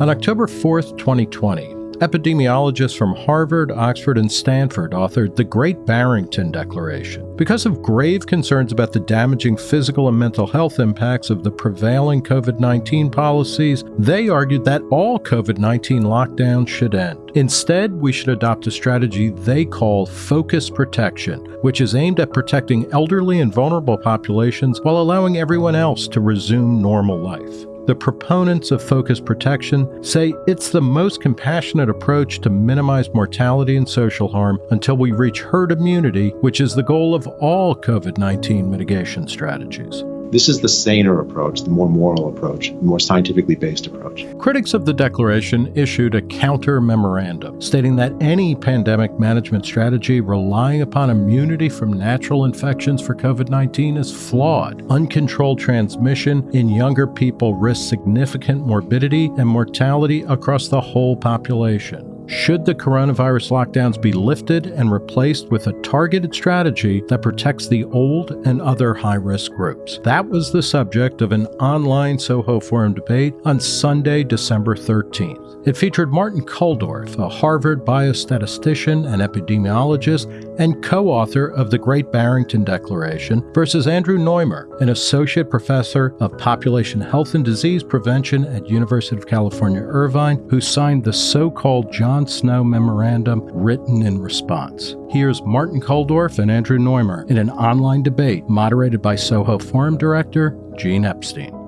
On October 4th, 2020, epidemiologists from Harvard, Oxford, and Stanford authored the Great Barrington Declaration. Because of grave concerns about the damaging physical and mental health impacts of the prevailing COVID 19 policies, they argued that all COVID 19 lockdowns should end. Instead, we should adopt a strategy they call focus protection, which is aimed at protecting elderly and vulnerable populations while allowing everyone else to resume normal life. The proponents of focus protection say it's the most compassionate approach to minimize mortality and social harm until we reach herd immunity, which is the goal of all COVID 19 mitigation strategies. This is the saner approach, the more moral approach, the more scientifically based approach. Critics of the declaration issued a counter memorandum stating that any pandemic management strategy relying upon immunity from natural infections for COVID 19 is flawed. Uncontrolled transmission in younger people risks significant morbidity and mortality across the whole population. Should the coronavirus lockdowns be lifted and replaced with a targeted strategy that protects the old and other high risk groups? That was the subject of an online Soho Forum debate on Sunday, December 13th. It featured Martin Kulldorff, a Harvard biostatistician and epidemiologist and co author of the Great Barrington Declaration, versus Andrew Noymer, an associate professor of population health and disease prevention at University of California, Irvine, who signed the so called John Snow memorandum written in response. Here's Martin Kulldorff and Andrew Noymer in an online debate moderated by Soho Forum Director Gene Epstein.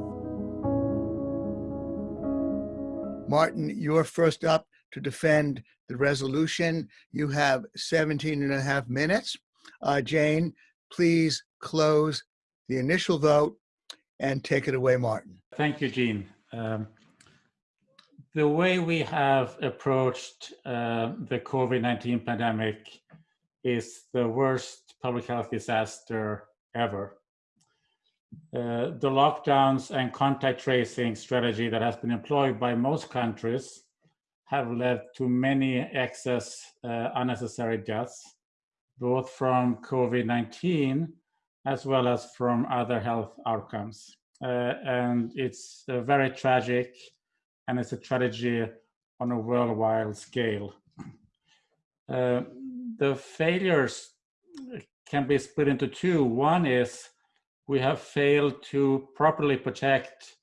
Martin, you're first up to defend the resolution. You have 17 and a half minutes. Uh, Jane, please close the initial vote and take it away, Martin. Thank you, Gene. Um, the way we have approached uh, the COVID-19 pandemic is the worst public health disaster ever. Uh, the lockdowns and contact tracing strategy that has been employed by most countries have led to many excess uh, unnecessary deaths, both from COVID-19 as well as from other health outcomes. Uh, and it's uh, very tragic and it's a tragedy on a worldwide scale. Uh, the failures can be split into two. One is we have failed to properly protect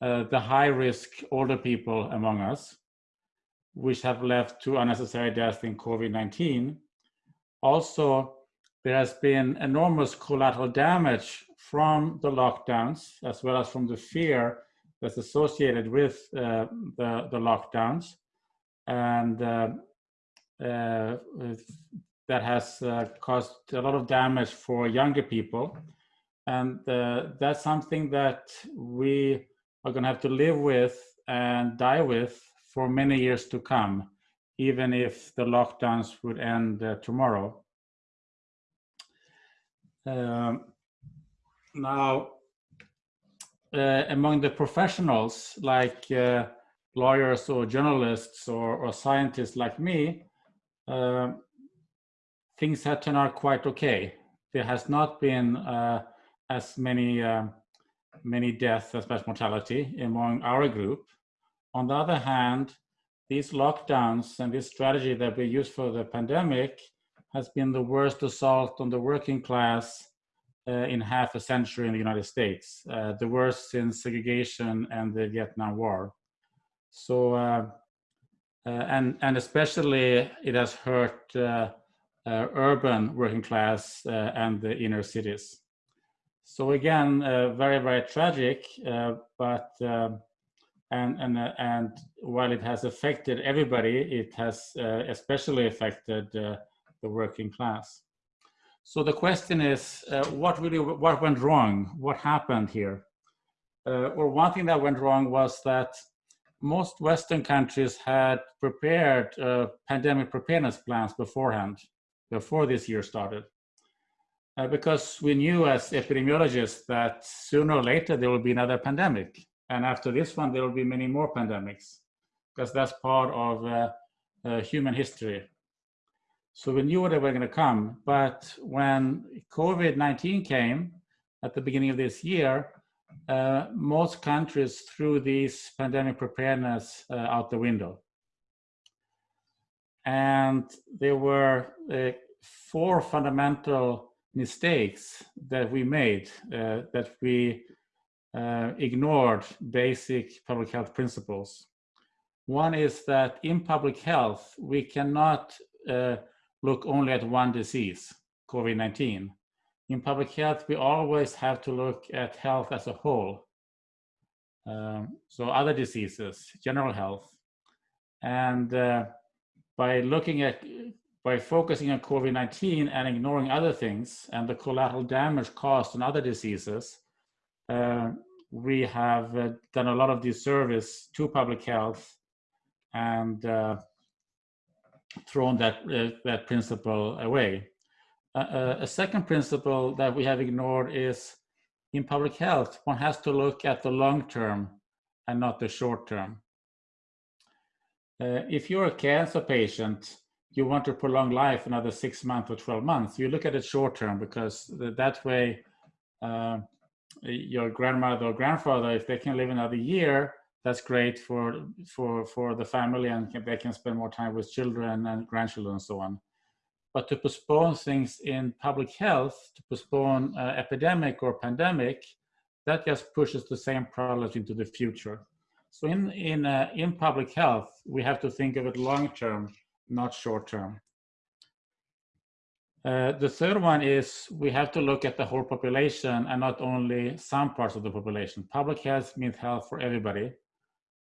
uh, the high risk older people among us, which have left to unnecessary deaths in COVID-19. Also, there has been enormous collateral damage from the lockdowns, as well as from the fear that's associated with uh, the, the lockdowns. And uh, uh, that has uh, caused a lot of damage for younger people. And uh, that's something that we are going to have to live with and die with for many years to come, even if the lockdowns would end uh, tomorrow. Um, now, uh, among the professionals like uh, lawyers or journalists or, or, scientists like me, uh, things have turned out quite okay. There has not been uh, as many um, many deaths as much mortality among our group. On the other hand, these lockdowns and this strategy that we use for the pandemic has been the worst assault on the working class uh, in half a century in the United States, uh, the worst since segregation and the Vietnam War. So, uh, and, and especially it has hurt urban working class and the inner cities. So again, very, very tragic, but and and uh, and while it has affected everybody, it has uh, especially affected uh, the working class. So the question is, uh, what really, what went wrong? What happened here? Uh, or one thing that went wrong was that most Western countries had prepared uh, pandemic preparedness plans beforehand, before this year started. Uh, because we knew as epidemiologists that sooner or later there will be another pandemic. And after this one, there will be many more pandemics, because that's part of uh, uh, human history. So we knew what they were going to come. But when COVID-19 came at the beginning of this year, uh, most countries threw these pandemic preparedness uh, out the window. And there were uh, four fundamental mistakes that we made, uh, that we uh, ignored basic public health principles. One is that in public health, we cannot uh, look only at one disease, COVID-19 in public health, we always have to look at health as a whole. Um, so other diseases, general health. And uh, by looking at, by focusing on COVID-19 and ignoring other things and the collateral damage caused in other diseases, uh, we have uh, done a lot of disservice to public health and uh, thrown that, uh, that principle away a second principle that we have ignored is in public health, one has to look at the long term and not the short term. Uh, if you're a cancer patient, you want to prolong life another six months or 12 months, you look at it short term because that way uh, your grandmother or grandfather, if they can live another year, that's great for, for, for the family and they can spend more time with children and grandchildren and so on. But to postpone things in public health, to postpone uh, epidemic or pandemic, that just pushes the same problems into the future. So in, in, uh, in public health, we have to think of it long term, not short term. Uh, the third one is we have to look at the whole population and not only some parts of the population. Public health means health for everybody,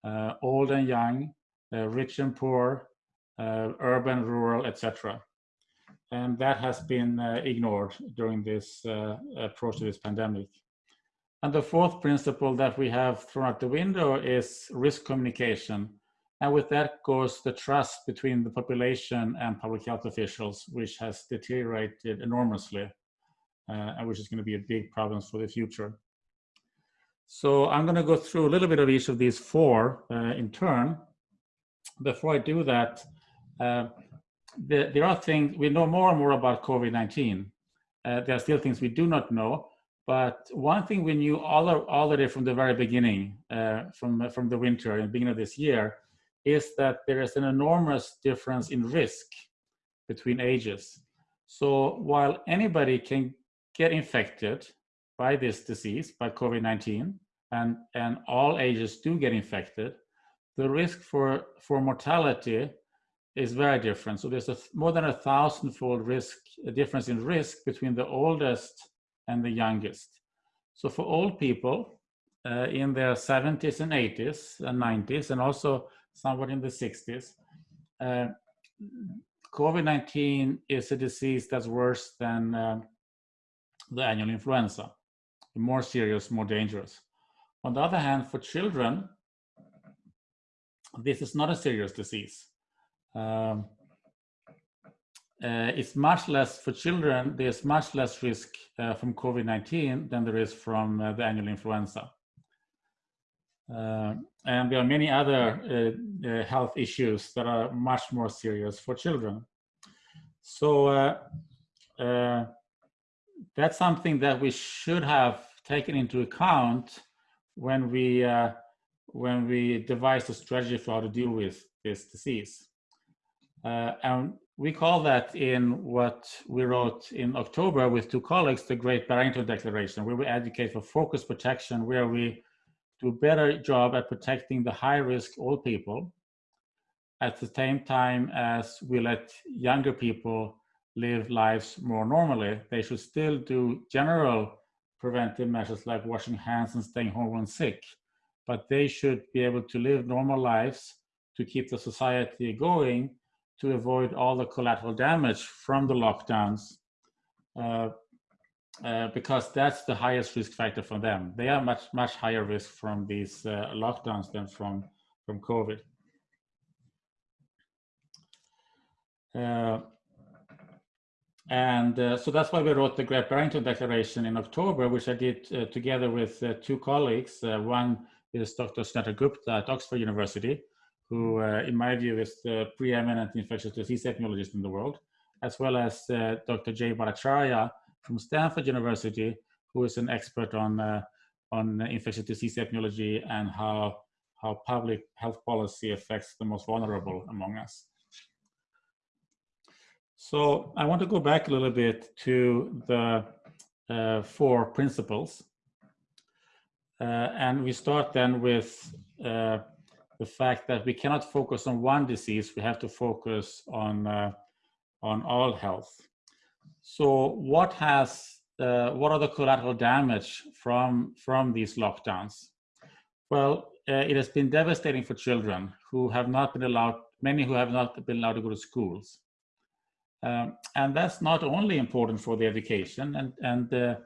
uh, old and young, uh, rich and poor, uh, urban, rural, etc and that has been uh, ignored during this uh, approach to this pandemic. And the fourth principle that we have thrown out the window is risk communication. And with that goes the trust between the population and public health officials, which has deteriorated enormously, uh, and which is going to be a big problem for the future. So I'm going to go through a little bit of each of these four uh, in turn. Before I do that, uh, the, there are things, we know more and more about COVID-19. Uh, there are still things we do not know, but one thing we knew all, already from the very beginning, uh, from, from the winter and beginning of this year, is that there is an enormous difference in risk between ages. So while anybody can get infected by this disease, by COVID-19, and, and all ages do get infected, the risk for, for mortality is very different. So there's a more than a thousandfold risk a difference in risk between the oldest and the youngest. So for old people uh, in their 70s and 80s and 90s, and also somewhat in the 60s, uh, COVID-19 is a disease that's worse than uh, the annual influenza, more serious, more dangerous. On the other hand, for children, this is not a serious disease um, uh, it's much less for children, there's much less risk uh, from COVID-19 than there is from uh, the annual influenza. Uh, and there are many other uh, uh, health issues that are much more serious for children. So that's something that we should have taken into account when we when we devised a strategy for how to deal with this disease. Uh, and we call that in what we wrote in October with two colleagues, the Great Barrington Declaration, where we advocate for focused protection, where we do a better job at protecting the high risk old people at the same time as we let younger people live lives more normally. They should still do general preventive measures like washing hands and staying home when sick, but they should be able to live normal lives to keep the society going to avoid all the collateral damage from the lockdowns uh, uh, because that's the highest risk factor for them. They are much, much higher risk from these uh, lockdowns than from, from COVID. Uh, and uh, so that's why we wrote the Great Barrington Declaration in October, which I did uh, together with two colleagues. one is Dr. Sunetra Gupta at Oxford University, who, in my view, is the preeminent infectious disease epidemiologist in the world, as well as Dr. Jay Bhattacharya from Stanford University, who is an expert on, uh, on infectious disease epidemiology and how, how public health policy affects the most vulnerable among us. So I want to go back a little bit to the uh, four principles. Uh, and we start then with uh, the fact that we cannot focus on one disease, we have to focus on, uh, on all health. So what has, uh, what are the collateral damage from, from these lockdowns? Well, uh, it has been devastating for children who have not been allowed, many who have not been allowed to go to schools. Um, and that's not only important for their education and, and uh,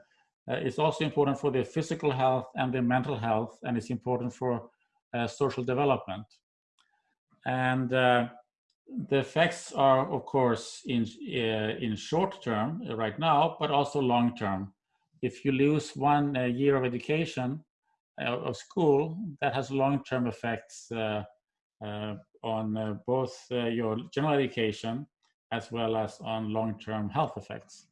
uh, it's also important for their physical health and their mental health and it's important for uh, social development. And uh, the effects are of course in, uh, in short term uh, right now, but also long term. If you lose one uh, year of education uh, of school, that has long-term effects on both your general education as well as on long-term health effects.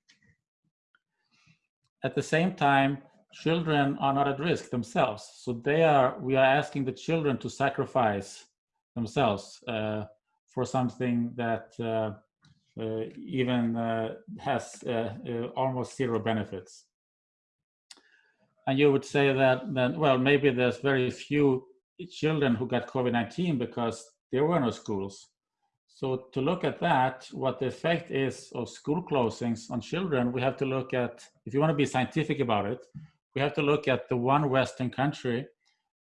At the same time, children are not at risk themselves. So they are, we are asking the children to sacrifice themselves uh, for something that uh, uh, even uh, has almost zero benefits. And you would say that then, well, maybe there's very few children who got COVID-19 because there were no schools. So to look at that, what the effect is of school closings on children, we have to look at, if you want to be scientific about it, we have to look at the one Western country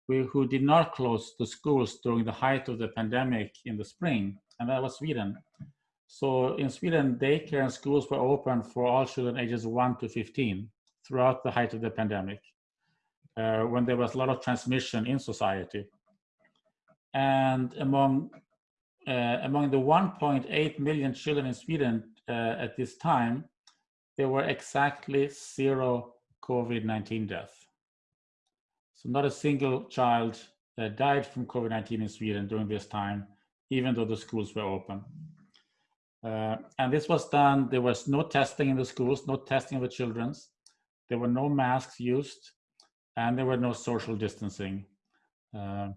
who did not close the schools during the height of the pandemic in the spring, and that was Sweden. So in Sweden, daycare and schools were open for all children ages 1 to 15 throughout the height of the pandemic, uh, when there was a lot of transmission in society. And among uh, among the 1.8 million children in Sweden uh, at this time, there were exactly zero COVID-19 deaths. So not a single child uh, died from COVID-19 in Sweden during this time, even though the schools were open. Uh, and this was done, there was no testing in the schools, no testing of the children's, there were no masks used, and there were no social distancing. Uh,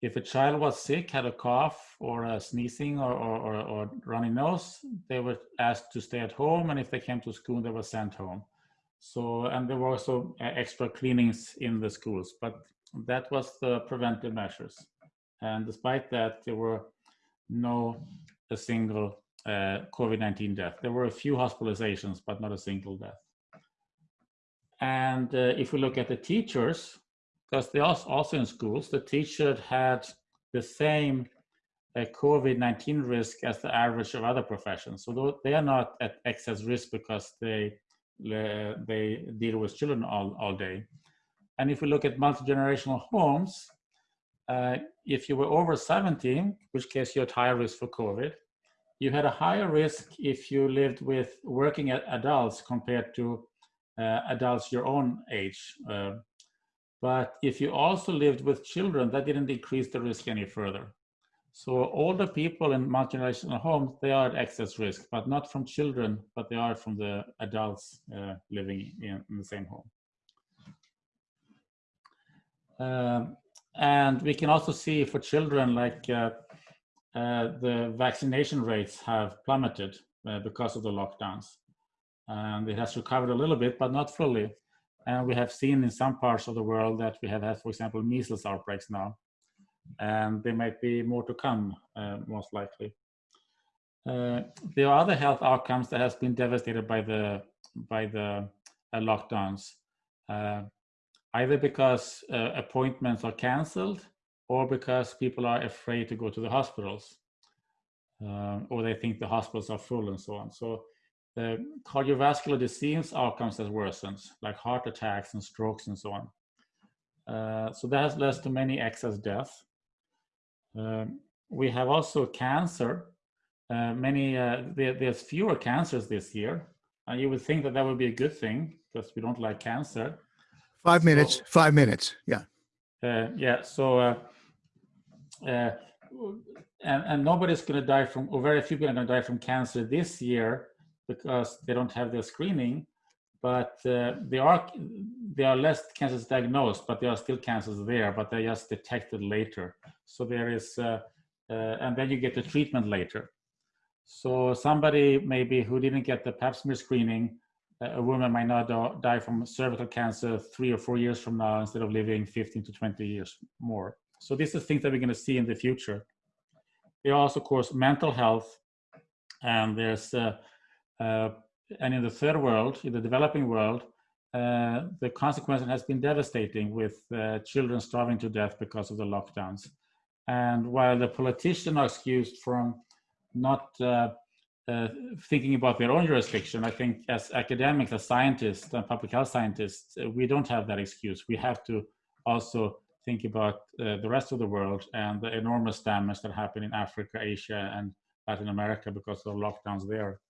if a child was sick, had a cough or a sneezing or, or, or, or, runny nose, they were asked to stay at home. And if they came to school, they were sent home. So, and there were also uh, extra cleanings in the schools, but that was the preventive measures. And despite that, there were no a single uh, COVID-19 death. There were a few hospitalizations, but not a single death. And uh, if we look at the teachers, because they also, also in schools, the teacher had the same uh, COVID-19 risk as the average of other professions. So they are not at excess risk because they they deal with children all, all day. And if we look at multi-generational homes, uh, if you were over 70, which case you had higher risk for COVID, you had a higher risk if you lived with working adults compared to uh, adults your own age. Uh, but if you also lived with children, that didn't decrease the risk any further. So older people in multi-generational homes, they are at excess risk, but not from children, but they are from the adults uh, living in, in, the same home. Um, and we can also see for children, like uh, uh, the vaccination rates have plummeted uh, because of the lockdowns. And it has recovered a little bit, but not fully. And we have seen in some parts of the world that we have had, for example, measles outbreaks now. And there might be more to come, uh, most likely. Uh, there are other health outcomes that has been devastated by the by the uh, lockdowns, either because uh, appointments are cancelled or because people are afraid to go to the hospitals, uh, or they think the hospitals are full and so on. So the cardiovascular disease outcomes has worsened, like heart attacks and strokes and so on. Uh, so that has led to many excess deaths. Uh, we have also cancer. Uh, many uh, there, there's fewer cancers this year, and you would think that that would be a good thing because we don't like cancer. Five so, minutes. Five minutes. Yeah. Uh, yeah. So. Uh, and, and nobody's going to die from, or very few people are going to die from cancer this year because they don't have their screening. but uh, they are there are less cancers diagnosed, but there are still cancers there, but they're just detected later. So there is, uh, uh, and then you get the treatment later. So somebody maybe who didn't get the pap smear screening, a woman might not die from cervical cancer three or four years from now instead of living 15 to 20 years more. So these are things that we're going to see in the future. There are also, of course, mental health, and there's, uh, uh, and in the third world, in the developing world, uh, the consequence has been devastating with uh, children starving to death because of the lockdowns. And while the politicians are excused from not uh, thinking about their own jurisdiction, I think as academics, as scientists, and public health scientists, uh, we don't have that excuse. We have to also think about uh, the rest of the world and the enormous damage that happened in Africa, Asia, and Latin America because of lockdowns there.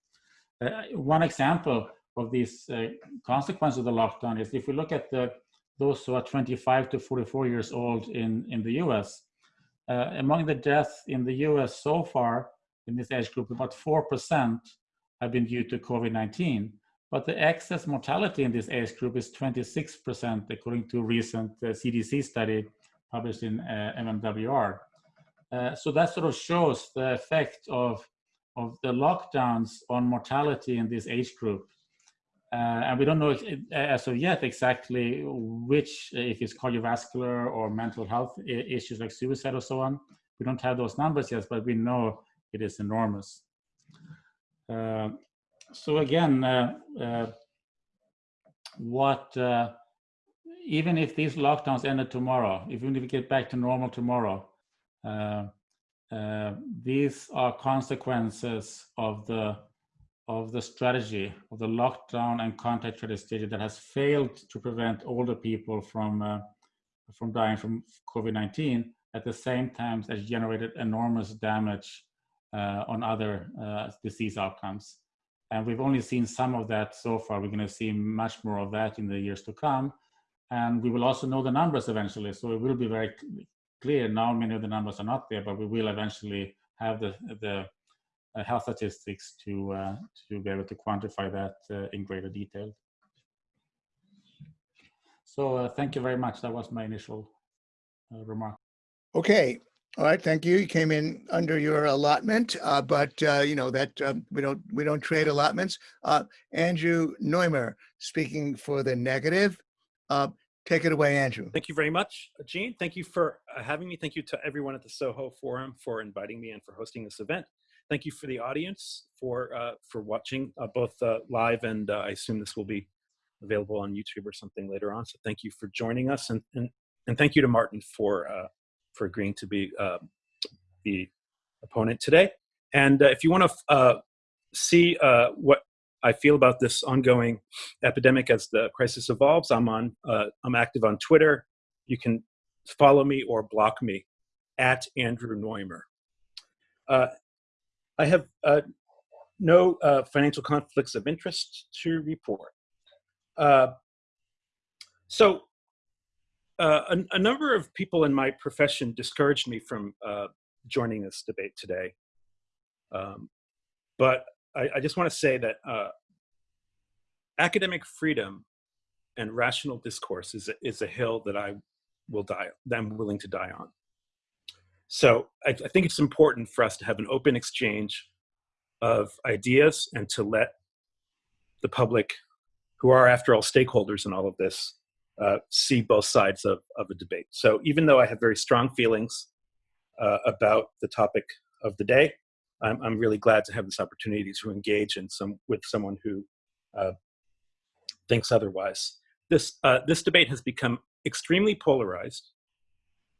Uh, one example of these uh, consequences of the lockdown is if we look at the those who are 25 to 44 years old in, in the US, among the deaths in the US so far, in this age group, about 4% have been due to COVID-19. But the excess mortality in this age group is 26%, according to a recent uh, CDC study published in uh, MMWR. Uh, so that sort of shows the effect of, of the lockdowns on mortality in this age group. Uh, and we don't know as of yet exactly which, if it's cardiovascular or mental health issues like suicide or so on. We don't have those numbers yet, but we know it is enormous. Uh, so again, uh, uh, what uh, even if these lockdowns ended tomorrow, even if we get back to normal tomorrow, uh, these are consequences of the of the strategy of the lockdown and contact tracing strategy that has failed to prevent older people from from dying from COVID-19 at the same time as generated enormous damage on other uh, disease outcomes. And we've only seen some of that so far. We're going to see much more of that in the years to come. And we will also know the numbers eventually. So it will be very clear. Now many of the numbers are not there, but we will eventually have the, the uh, health statistics to, uh, to be able to quantify that uh, in greater detail. So uh, thank you very much. That was my initial remark. Okay, all right, thank you. You came in under your allotment, uh, but uh, you know that um, we don't we don't trade allotments. Uh, Andrew Noymer speaking for the negative. Uh, take it away, Andrew. Thank you very much, Gene. Thank you for uh, having me. Thank you to everyone at the Soho Forum for inviting me and for hosting this event. Thank you for the audience for uh, for watching both live and I assume this will be available on YouTube or something later on. So thank you for joining us and and, and thank you to Martin for for agreeing to be uh, the opponent today. And uh, if you want to uh, see uh, what I feel about this ongoing epidemic as the crisis evolves, I'm on. Uh, I'm active on Twitter. You can follow me or block me at Andrew Noymer. I have no financial conflicts of interest to report. so uh, a, a, number of people in my profession discouraged me from uh, joining this debate today. Um, but I, I, just want to say that uh, academic freedom and rational discourse is a, is a hill that I will die, that I'm willing to die on. So I, I think it's important for us to have an open exchange of ideas and to let the public, who are after all stakeholders in all of this, uh, see both sides of, of a debate. So even though I have very strong feelings uh, about the topic of the day, I'm, I'm, really glad to have this opportunity to engage in some with someone who uh, thinks otherwise. This uh, this debate has become extremely polarized,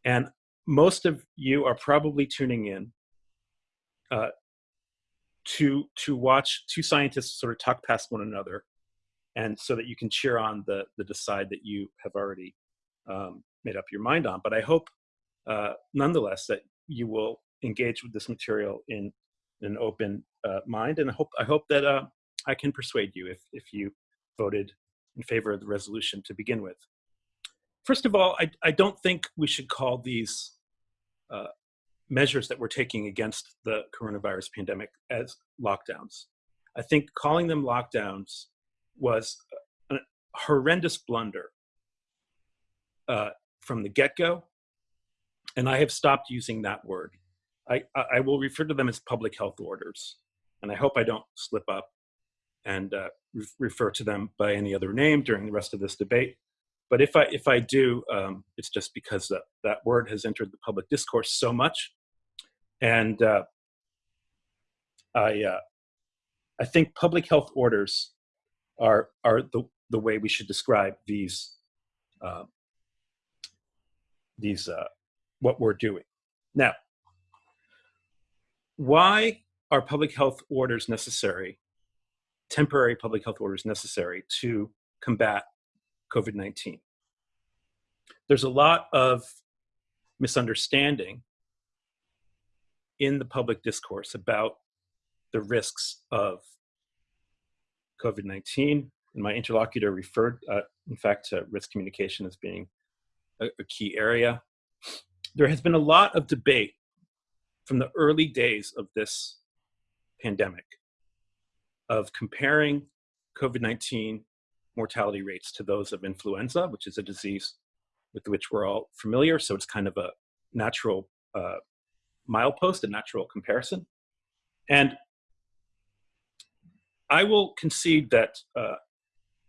and most of you are probably tuning in uh, to to watch two scientists sort of talk past one another and so that you can cheer on the the decide that you have already um, made up your mind on. But I hope, uh, nonetheless, that you will engage with this material in, an open uh, mind, and I hope I hope that uh, I can persuade you if if you voted in favor of the resolution to begin with. First of all, I, I don't think we should call these uh, measures that we're taking against the coronavirus pandemic as lockdowns. I think calling them lockdowns was a horrendous blunder uh, from the get-go, and I have stopped using that word. I, I will refer to them as public health orders, and I hope I don't slip up and uh, re refer to them by any other name during the rest of this debate. But if I if I do, um, it's just because that, that word has entered the public discourse so much, and uh, I uh, I think public health orders are are the the way we should describe these uh, these uh, what we're doing now. Why are public health orders necessary? Temporary public health orders necessary to combat COVID-19. There's a lot of misunderstanding in the public discourse about the risks of COVID-19. And my interlocutor referred, uh, in fact, to risk communication as being a, a key area. There has been a lot of debate from the early days of this pandemic of comparing COVID-19 mortality rates to those of influenza, which is a disease with which we're all familiar. So it's kind of a natural uh, milepost, a natural comparison. And I will concede that uh,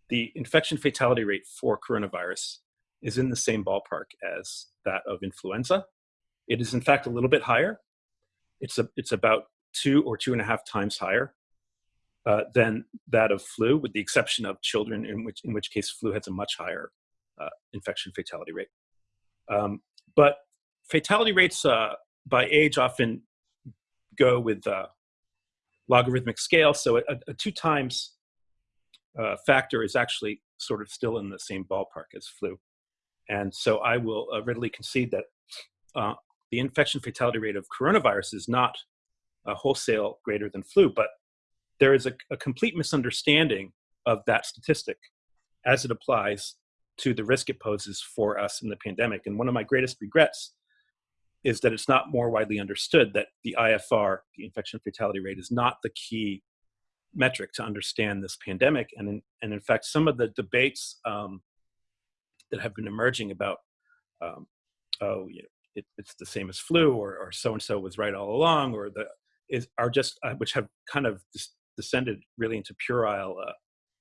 the infection fatality rate for coronavirus is in the same ballpark as that of influenza. It is in fact a little bit higher. It's, a, it's about two or two and a half times higher uh, than that of flu, with the exception of children, in which, in which case flu has a much higher uh, infection fatality rate. Um, but fatality rates uh, by age often go with uh, logarithmic scale. So a, a two times uh, factor is actually sort of still in the same ballpark as flu. And so I will uh, readily concede that uh, the infection fatality rate of coronavirus is not a wholesale greater than flu, but there is a, a complete misunderstanding of that statistic as it applies to the risk it poses for us in the pandemic. And one of my greatest regrets is that it's not more widely understood that the IFR, the infection fatality rate, is not the key metric to understand this pandemic. And in, and in fact, some of the debates um, that have been emerging about, um, oh, you know, it, it's the same as flu, or, or so-and-so was right all along, or the is are just uh, which have kind of descended really into puerile uh,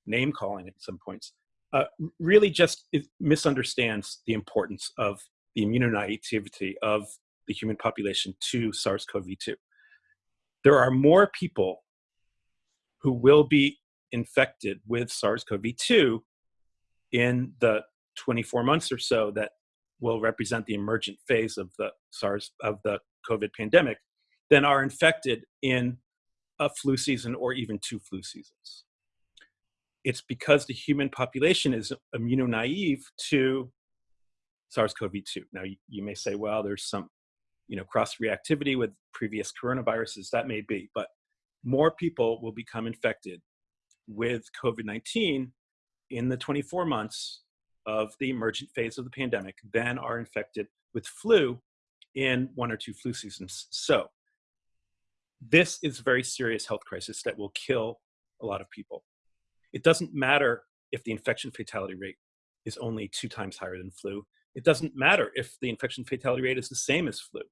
name calling at some points. Uh, really, just misunderstands the importance of the immunonativity of the human population to SARS-CoV-2. There are more people who will be infected with SARS-CoV-2 in the 24 months or so that will represent the emergent phase of the SARS of the COVID pandemic than are infected in a flu season or even two flu seasons. It's because the human population is immunonaive to SARS-CoV-2. Now, you may say, well, there's some you know, cross-reactivity with previous coronaviruses, that may be, but more people will become infected with COVID-19 in the 24 months of the emergent phase of the pandemic than are infected with flu in one or two flu seasons. So this is a very serious health crisis that will kill a lot of people. It doesn't matter if the infection fatality rate is only two times higher than flu. It doesn't matter if the infection fatality rate is the same as flu.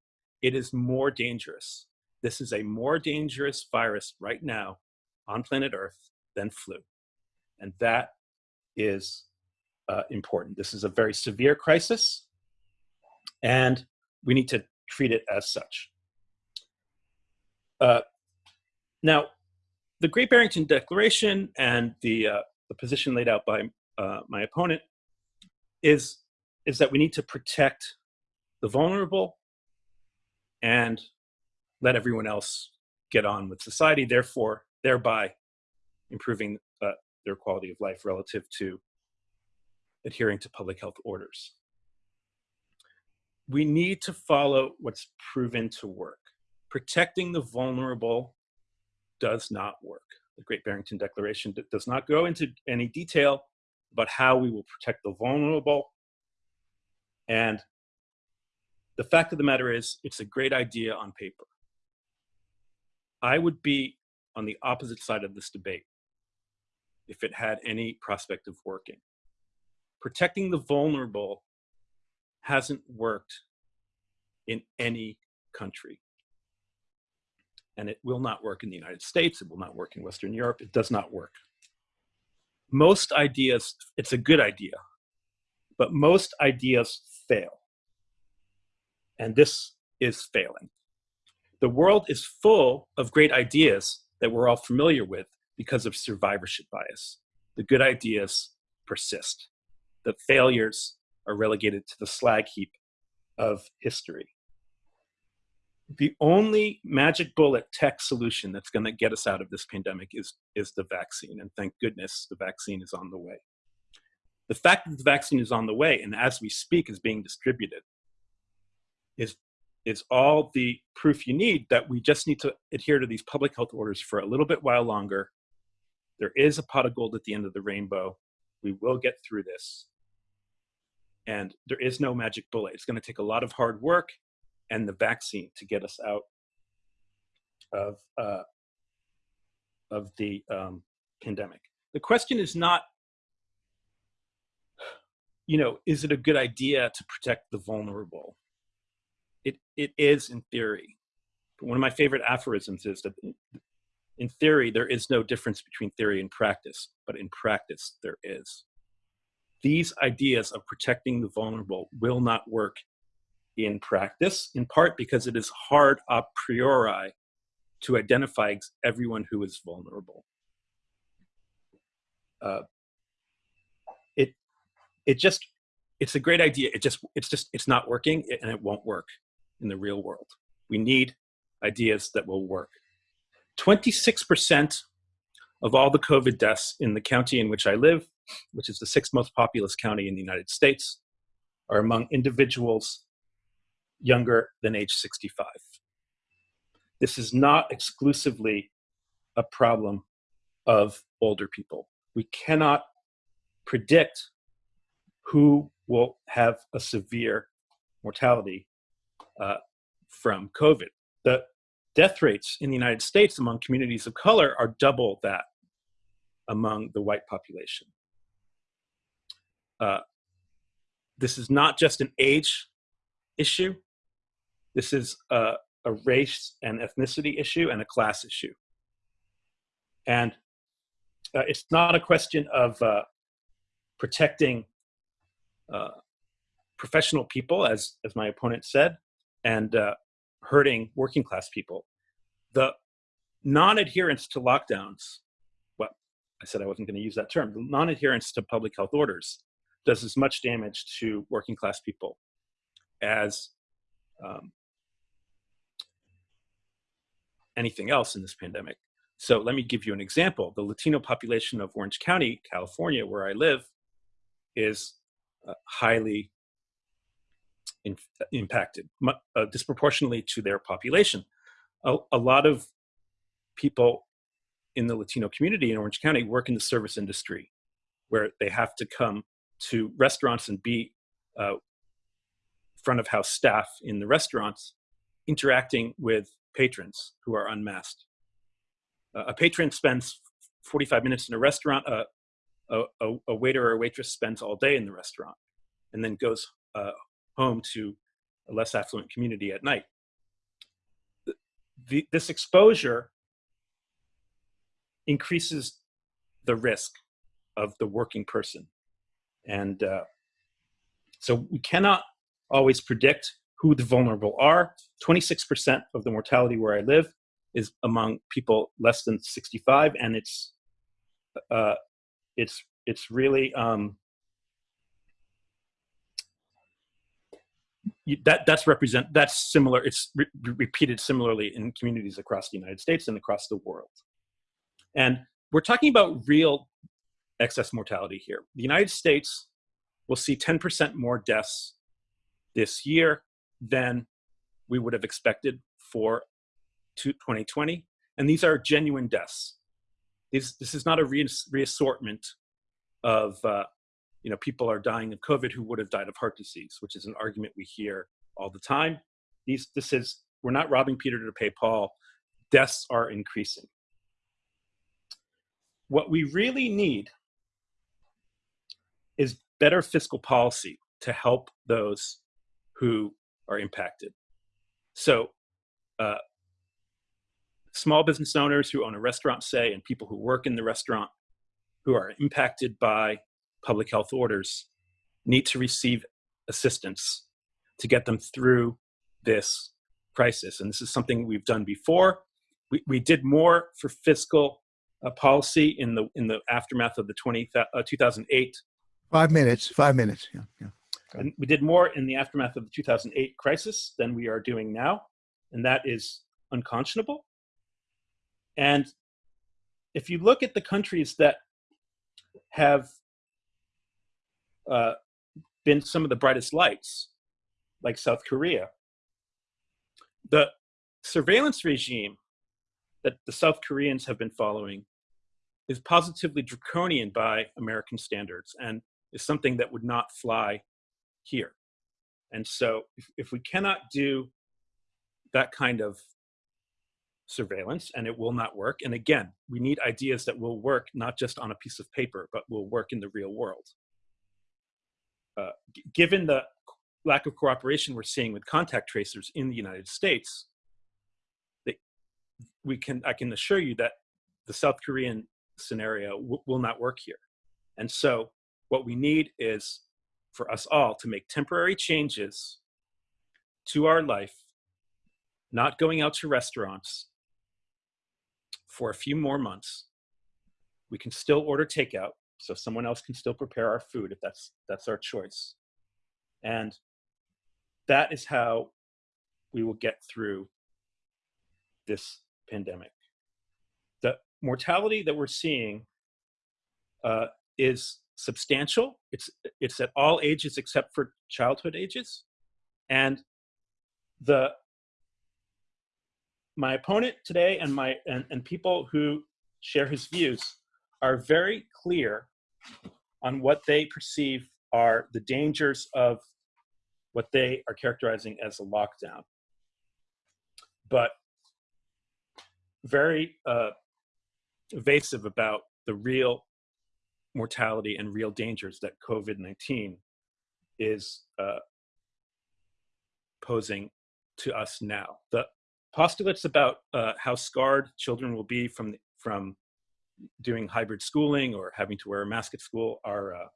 It is more dangerous. This is a more dangerous virus right now on planet Earth than flu. And that is uh, important. This is a very severe crisis, and we need to treat it as such. Uh, now, the Great Barrington Declaration and the, uh, the position laid out by uh, my opponent is, is that we need to protect the vulnerable and let everyone else get on with society, therefore, thereby improving uh, their quality of life relative to adhering to public health orders. We need to follow what's proven to work. Protecting the vulnerable does not work. The Great Barrington Declaration does not go into any detail about how we will protect the vulnerable. And the fact of the matter is, it's a great idea on paper. I would be on the opposite side of this debate if it had any prospect of working. protecting the vulnerable hasn't worked in any country. And it will not work in the United States. It will not work in Western Europe. It does not work. Most ideas, it's a good idea, but most ideas fail. And this is failing. The world is full of great ideas that we're all familiar with because of survivorship bias. The good ideas persist. The failures are relegated to the slag heap of history. The only magic bullet tech solution that's going to get us out of this pandemic is, is the vaccine. And thank goodness the vaccine is on the way. The fact that the vaccine is on the way and as we speak is being distributed is is all the proof you need that we just need to adhere to these public health orders for a little bit while longer. There is a pot of gold at the end of the rainbow. We will get through this. And there is no magic bullet. It's going to take a lot of hard work and the vaccine to get us out of, uh, of the um, pandemic. The question is not, you know, is it a good idea to protect the vulnerable? It, it is in theory. But one of my favorite aphorisms is that in theory, there is no difference between theory and practice, but in practice, there is. These ideas of protecting the vulnerable will not work in practice, in part because it is hard a priori to identify everyone who is vulnerable. Uh, it, it just, it's a great idea. It just, it's just, it's not working and it won't work in the real world. We need ideas that will work. 26% of all the COVID deaths in the county in which I live, which is the sixth most populous county in the United States, are among individuals younger than age 65. This is not exclusively a problem of older people. We cannot predict who will have a severe mortality uh, from COVID. The death rates in the United States among communities of color are double that among the white population. Uh, this is not just an age issue. This is a, a, race and ethnicity issue and a class issue. And uh, it's not a question of uh, protecting uh, professional people, as, as my opponent said and uh, hurting working class people. The non-adherence to lockdowns, well, I said I wasn't going to use that term, the non-adherence to public health orders does as much damage to working class people as um, anything else in this pandemic. So let me give you an example. The Latino population of Orange County, California, where I live, is uh, highly in, impacted uh, disproportionately to their population. A, a, lot of people in the Latino community in Orange County work in the service industry where they have to come to restaurants and be uh, front of house staff in the restaurants interacting with patrons who are unmasked. Uh, a patron spends 45 minutes in a restaurant, uh, a, a, a, waiter or a waitress spends all day in the restaurant and then goes uh, home to a less affluent community at night. The, this exposure increases the risk of the working person. And uh, so we cannot always predict who the vulnerable are. 26% of the mortality where I live is among people less than 65, and it's uh, it's it's really um, that that's represent that's similar it's re repeated similarly in communities across the united states and across the world. And we're talking about real excess mortality here. The united states will see 10% more deaths this year than we would have expected for 2020 and these are genuine deaths. This, this is not a re reassortment of uh, you know, people are dying of COVID who would have died of heart disease, which is an argument we hear all the time. These, this is, we're not robbing Peter to pay Paul. Deaths are increasing. What we really need is better fiscal policy to help those who are impacted. So, uh, small business owners who own a restaurant, say, and people who work in the restaurant who are impacted by public health orders need to receive assistance to get them through this crisis. And this is something we've done before. We, we did more for fiscal uh, policy in the in the aftermath of the 20, uh, 2008. Five minutes, five minutes. Yeah, yeah. And we did more in the aftermath of the 2008 crisis than we are doing now. And that is unconscionable. And if you look at the countries that have uh, been some of the brightest lights, like South Korea, the surveillance regime that the South Koreans have been following is positively draconian by American standards and is something that would not fly here. And so if, if we cannot do that kind of surveillance and it will not work, and again, we need ideas that will work not just on a piece of paper, but will work in the real world. Uh, given the lack of cooperation we're seeing with contact tracers in the United States, they, we can I can assure you that the South Korean scenario will not work here. And so what we need is for us all to make temporary changes to our life, not going out to restaurants for a few more months. We can still order takeout, so someone else can still prepare our food if that's that's our choice. And that is how we will get through this pandemic. The mortality that we're seeing uh, is substantial. It's, it's at all ages except for childhood ages. And the my opponent today and my and, and people who share his views are very clear on what they perceive are the dangers of what they are characterizing as a lockdown. But very uh, evasive about the real mortality and real dangers that COVID-19 is uh, posing to us now. The postulates about uh, how scarred children will be from, from doing hybrid schooling or having to wear a mask at school are uh,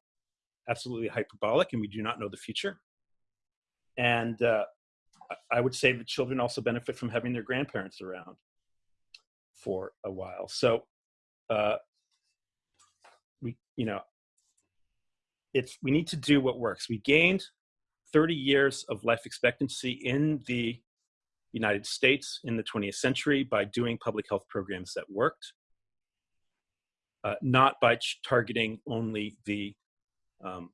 absolutely hyperbolic and we do not know the future. And uh, I would say that children also benefit from having their grandparents around for a while. So uh, we, you know, it's, we need to do what works. We gained 30 years of life expectancy in the United States in the 20th century by doing public health programs that worked, uh, not by targeting only the um,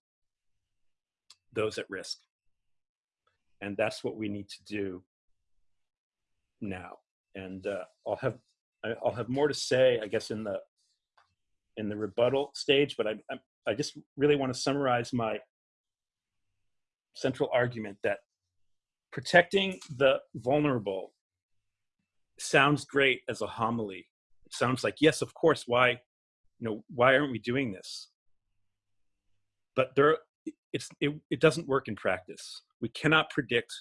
those at risk. And that's what we need to do now. And uh, I'll have I'll have more to say, I guess, in the in the rebuttal stage. But I I, I just really want to summarize my central argument that protecting the vulnerable sounds great as a homily. It sounds like yes, of course. Why, you know, why aren't we doing this? But there, it's it, it doesn't work in practice. We cannot predict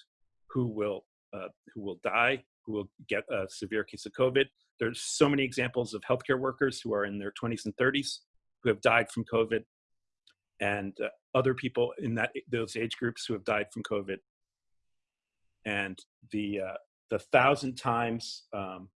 who will uh, who will die, who will get a severe case of COVID. There's so many examples of healthcare workers who are in their 20s and 30s who have died from COVID, and uh, other people in that those age groups who have died from COVID. And the uh, the thousand times um,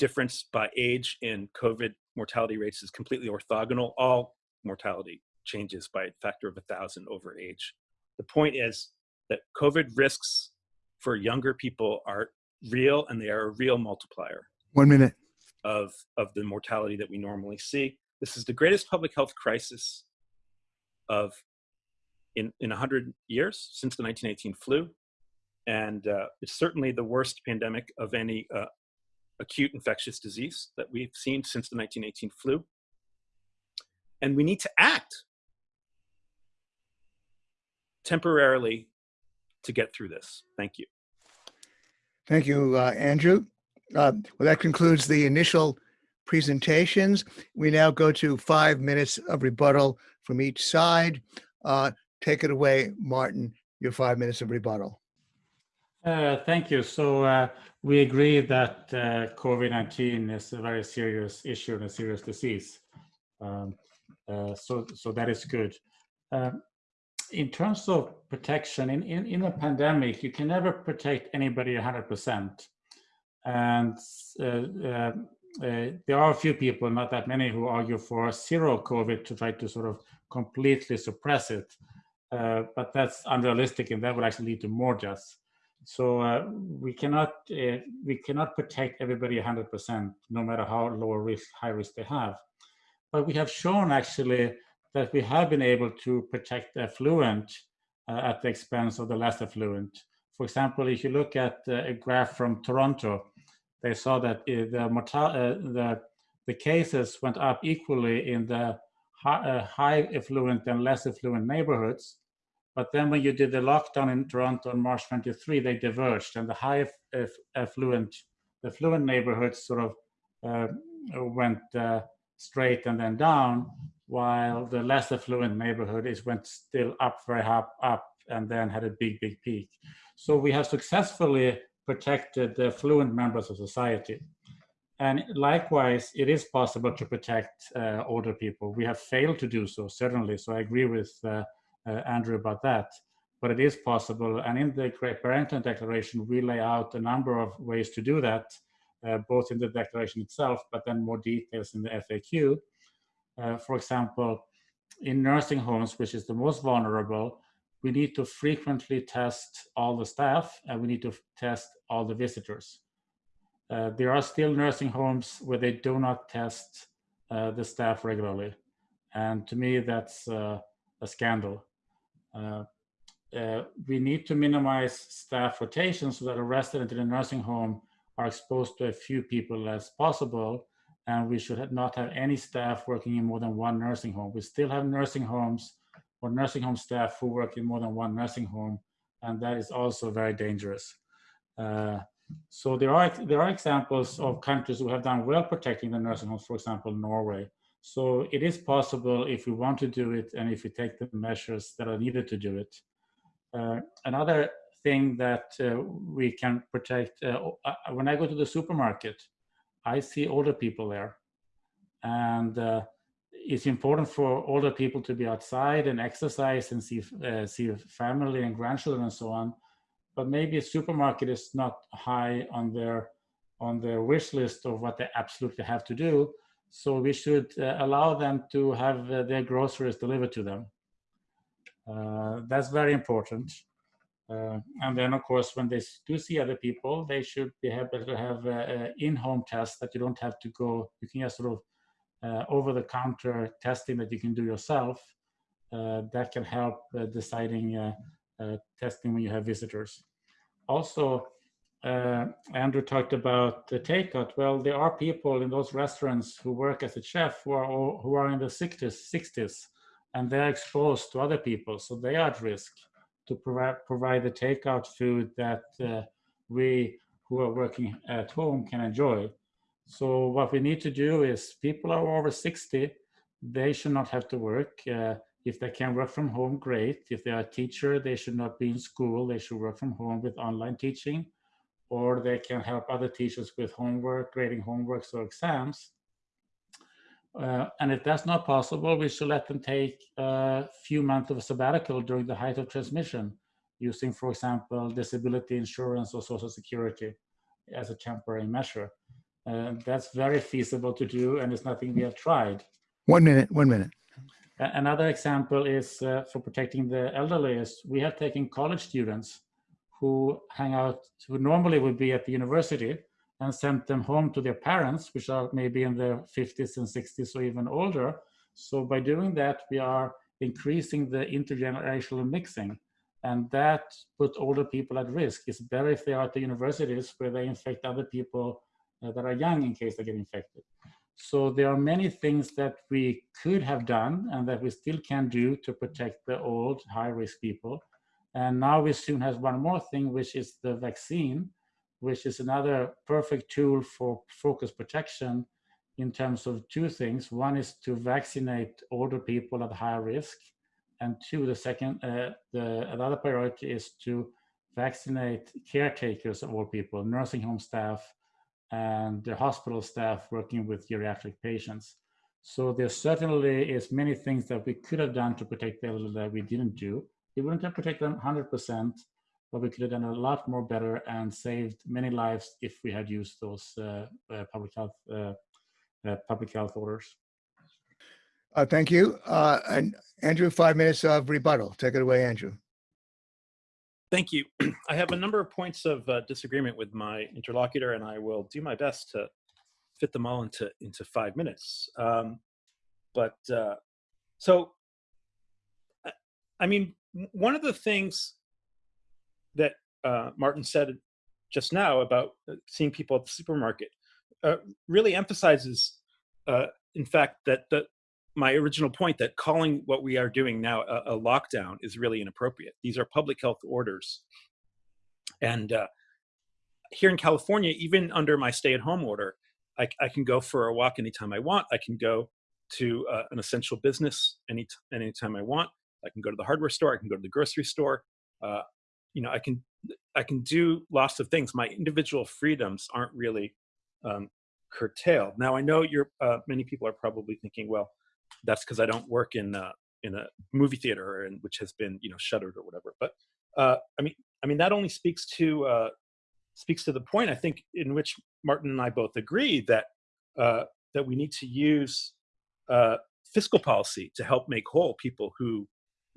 difference by age in COVID mortality rates is completely orthogonal. All mortality changes by a factor of a thousand over age. The point is that COVID risks for younger people are real and they are a real multiplier. One minute. Of, of the mortality that we normally see. This is the greatest public health crisis of in, in 100 years since the 1918 flu. And uh, it's certainly the worst pandemic of any uh, acute infectious disease that we've seen since the 1918 flu. And we need to act temporarily to get through this. Thank you. Thank you, uh, Andrew. Uh, well, that concludes the initial presentations. We now go to five minutes of rebuttal from each side. Uh, take it away, Martin, your five minutes of rebuttal. Uh, thank you. So uh, we agree that uh, COVID-19 is a very serious issue and a serious disease. Um, uh, so, so that is good. Um, in terms of protection, in, in, in a pandemic, you can never protect anybody 100%. And uh, uh, there are a few people, not that many, who argue for zero COVID to try to sort of completely suppress it. but that's unrealistic and that would actually lead to more deaths. So uh, we cannot uh, we cannot protect everybody 100%, no matter how low risk, high risk they have. But we have shown actually that we have been able to protect affluent uh, at the expense of the less affluent. For example, if you look at uh, a graph from Toronto, they saw that uh, the, uh, the, the cases went up equally in the high, high affluent and less affluent neighborhoods, but then when you did the lockdown in Toronto on March 23, they diverged and the high affluent, the affluent neighborhoods sort of uh, went uh, straight and then down, while the less affluent neighborhood is went still up very up, up and then had a big, big peak. So we have successfully protected the affluent members of society. And likewise, it is possible to protect uh, older people. We have failed to do so, certainly. So I agree with uh, Andrew about that. But it is possible. And in the Great Barrington Declaration, we lay out a number of ways to do that, uh, both in the declaration itself, but then more details in the FAQ. Uh, for example, in nursing homes, which is the most vulnerable, we need to frequently test all the staff and we need to test all the visitors. Uh, there are still nursing homes where they do not test uh, the staff regularly. And to me, that's uh, a scandal. Uh, uh, we need to minimize staff rotation so that a resident in a nursing home are exposed to a few people as possible. And we should not have any staff working in more than one nursing home. We still have nursing homes or nursing home staff who work in more than one nursing home. And that is also very dangerous. Uh, so there are there are examples of countries who have done well protecting the nursing homes, for example, Norway. So it is possible if we want to do it and if we take the measures that are needed to do it. Uh, another thing that uh, we can protect, uh, uh when I go to the supermarket, I see older people there. And uh, it's important for older people to be outside and exercise and see, uh, see family and grandchildren and so on. But maybe a supermarket is not high on their, on their wish list of what they absolutely have to do. So we should uh, allow them to have uh, their groceries delivered to them. Uh, that's very important. Uh, and then, of course, when they do see other people, they should be able to have in-home tests that you don't have to go. You can just sort of uh, over-the-counter testing that you can do yourself. That can help deciding testing when you have visitors. Also, uh, Andrew talked about the takeout. Well, there are people in those restaurants who work as a chef who are who are in the 60s, 60s, and they're exposed to other people, so they are at risk to provide provide the takeout food that uh, we who are working at home can enjoy. So what we need to do is people are over 60, they should not have to work. Uh, if they can work from home, great. If they are a teacher, they should not be in school. They should work from home with online teaching or they can help other teachers with homework, grading homeworks or exams. Uh, and if that's not possible, we should let them take a few months of a sabbatical during the height of transmission, using, for example, disability insurance or social security as a temporary measure. Uh, that's very feasible to do, and it's nothing we have tried. One minute, one minute. Another example is uh, for protecting the elderly is we have taken college students who hang out, who normally would be at the university and sent them home to their parents, which are maybe in their 50s and 60s or even older. So by doing that, we are increasing the intergenerational mixing. And that put older people at risk. It's better if they are at the universities where they infect other people uh, that are young in case they get infected. So there are many things that we could have done and that we still can do to protect the old high risk people. And now we soon have one more thing, which is the vaccine, which is another perfect tool for focus protection in terms of two things. One is to vaccinate older people at high risk, and two, the second, uh, the another priority is to vaccinate caretakers of old people, nursing home staff, and the hospital staff working with geriatric patients. So there certainly is many things that we could have done to protect the elderly that we didn't do. We wouldn't have protected them 100%, but we could have done a lot more better and saved many lives if we had used those uh, uh, public health uh, uh, public health orders. Uh, thank you. Uh, and Andrew, five minutes of rebuttal. Take it away, Andrew. Thank you. I have a number of points of uh, disagreement with my interlocutor, and I will do my best to fit them all into into five minutes. Um, but uh, so, I, I mean, w- one of the things that uh, Martin said just now about uh, seeing people at the supermarket uh, really emphasizes, uh, in fact, that the my original point that calling what we are doing now a, a lockdown is really inappropriate. These are public health orders. And uh, here in California, even under my stay at home order, I, I, can go for a walk anytime I want. I can go to uh, an essential business any anytime I want. I can go to the hardware store. I can go to the grocery store. Uh, you know, I can I can do lots of things. My individual freedoms aren't really um, curtailed. Now, I know you're uh, many people are probably thinking, well, that's because I don't work in uh, in a movie theater and which has been you know shuttered or whatever. But uh, I mean, I mean that only speaks to uh, speaks to the point I think in which Martin and I both agree that uh, that we need to use uh, fiscal policy to help make whole people who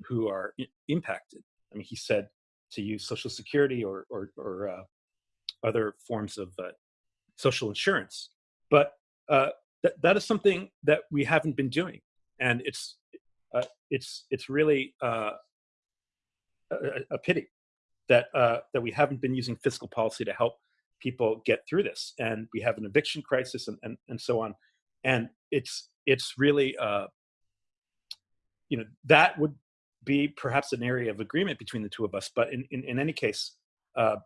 who are impacted. I mean, he said to use Social Security or or, or uh, other forms of social insurance, but that, that is something that we haven't been doing. And it's uh, it's it's really uh, a, a, pity that uh, that we haven't been using fiscal policy to help people get through this, and we have an eviction crisis and and, and so on, and it's it's really uh, you know that would be perhaps an area of agreement between the two of us, but in in, in any case, uh,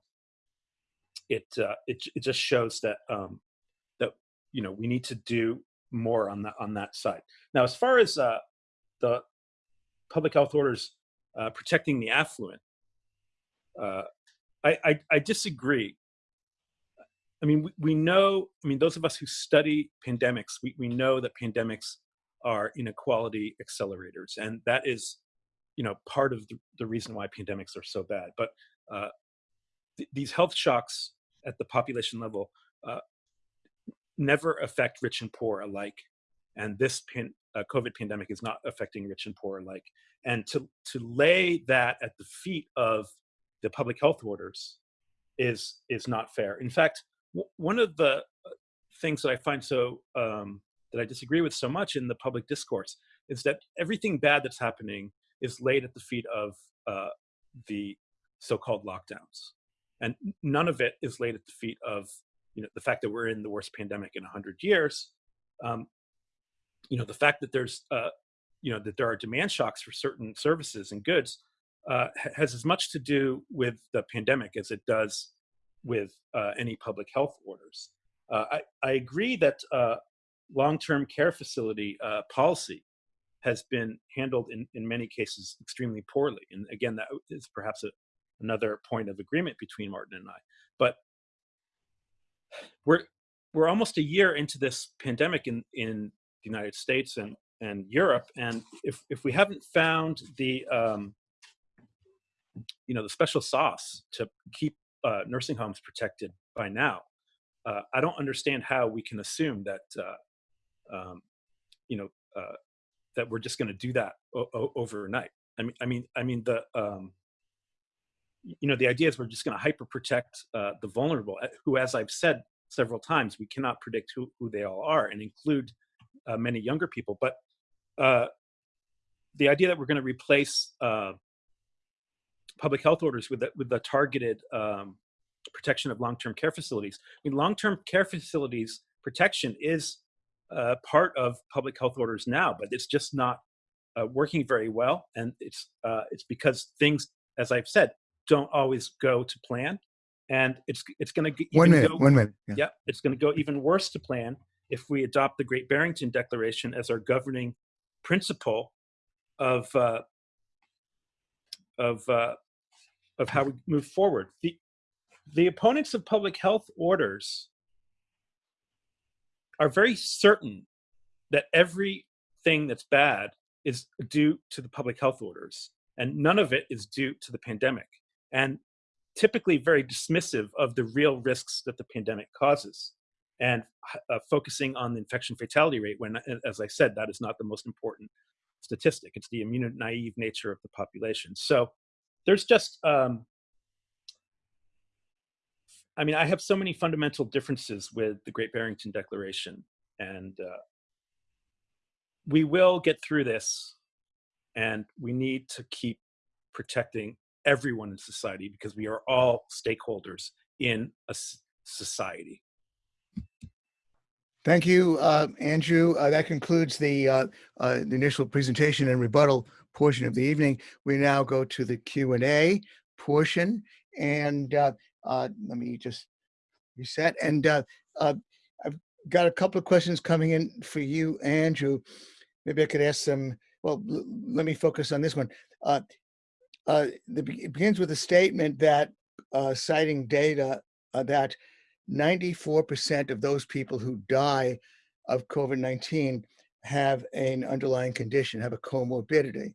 it uh, it it just shows that um, that you know we need to do more on that on that side. Now, as far as uh, the public health orders uh, protecting the affluent, uh, I, I, I disagree. I mean, we, we know. I mean, those of us who study pandemics, we, we know that pandemics are inequality accelerators, and that is, you know, part of the, reason why pandemics are so bad. But uh, th these health shocks at the population level uh, never affect rich and poor alike. And this pan, uh, COVID pandemic is not affecting rich and poor alike. And to, to lay that at the feet of the public health orders is, is not fair. In fact, one of the uh, things that I find so, um, that I disagree with so much in the public discourse is that everything bad that's happening is laid at the feet of uh, the so-called lockdowns. And none of it is laid at the feet of you know the fact that we're in the worst pandemic in 100 years um, you know the fact that there's uh, you know that there are demand shocks for certain services and goods uh, has as much to do with the pandemic as it does with uh, any public health orders. Uh, I, I, agree that uh, long-term care facility uh, policy has been handled in, in many cases extremely poorly. And again, that is perhaps a, another point of agreement between Martin and I. But we're we're almost a year into this pandemic in in the United States and and Europe, and if if we haven't found the um, you know the special sauce to keep uh, nursing homes protected by now, uh, I don't understand how we can assume that uh, um, you know uh, that we're just going to do that overnight. I mean, I mean, I mean the um, you know, the idea is we're just going to hyper protect uh, the vulnerable, uh, who, as I've said several times, we cannot predict who, who they all are and include uh, many younger people. But uh, the idea that we're going to replace uh, public health orders with the, with the targeted um, protection of long-term care facilities. I mean, long-term care facilities protection is uh, part of public health orders now, but it's just not working very well. And it's, uh, it's because things, as I've said, don't always go to plan and it's it's going to one minute go, one minute yeah. yeah it's going to go even worse to plan if we adopt the Great Barrington Declaration as our governing principle of uh, of uh, of how we move forward. The the opponents of public health orders are very certain that everything that's bad is due to the public health orders, and none of it is due to the pandemic. And typically very dismissive of the real risks that the pandemic causes and uh, focusing on the infection fatality rate when, as I said, that is not the most important statistic. It's the immune naive nature of the population. So there's just, um, I mean, I have so many fundamental differences with the Great Barrington Declaration, and uh, we will get through this, and we need to keep protecting everyone in society because we are all stakeholders in a society. Thank you, uh, Andrew. Uh, that concludes the, uh, uh, the initial presentation and rebuttal portion of the evening. We now go to the Q and A portion, and uh, uh, let me just reset. And I've got a couple of questions coming in for you, Andrew. Maybe I could ask some. Well, let me focus on this one. Uh, the, it begins with a statement that uh, citing data uh, that 94% of those people who die of COVID-19 have an underlying condition, have a comorbidity.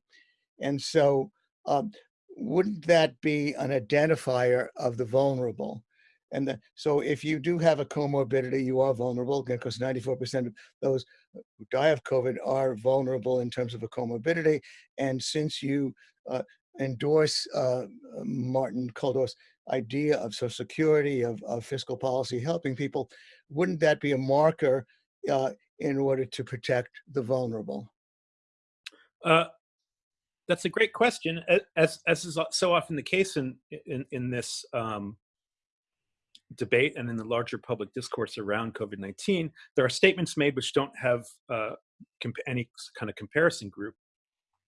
And so um, wouldn't that be an identifier of the vulnerable? And the, so if you do have a comorbidity, you are vulnerable because 94% of those who die of COVID are vulnerable in terms of a comorbidity. And since you uh, endorse uh, Martin Kulldorff's idea of social security, of, of, fiscal policy, helping people, wouldn't that be a marker uh, in order to protect the vulnerable? That's a great question. As, as is so often the case in, in, in this um, debate and in the larger public discourse around COVID-19, there are statements made which don't have uh, any kind of comparison group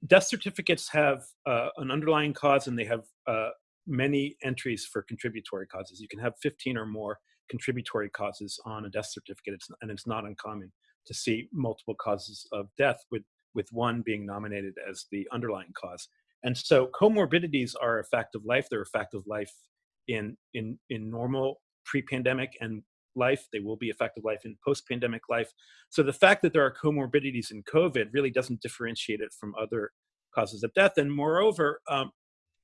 death certificates have uh, an underlying cause and they have uh, many entries for contributory causes. You can have 15 or more contributory causes on a death certificate, it's, and it's not uncommon to see multiple causes of death with, with one being nominated as the underlying cause. And so comorbidities are a fact of life. They're a fact of life in, in, in normal pre-pandemic and life. They will be a fact of life in post-pandemic life. So the fact that there are comorbidities in COVID really doesn't differentiate it from other causes of death. And moreover, um,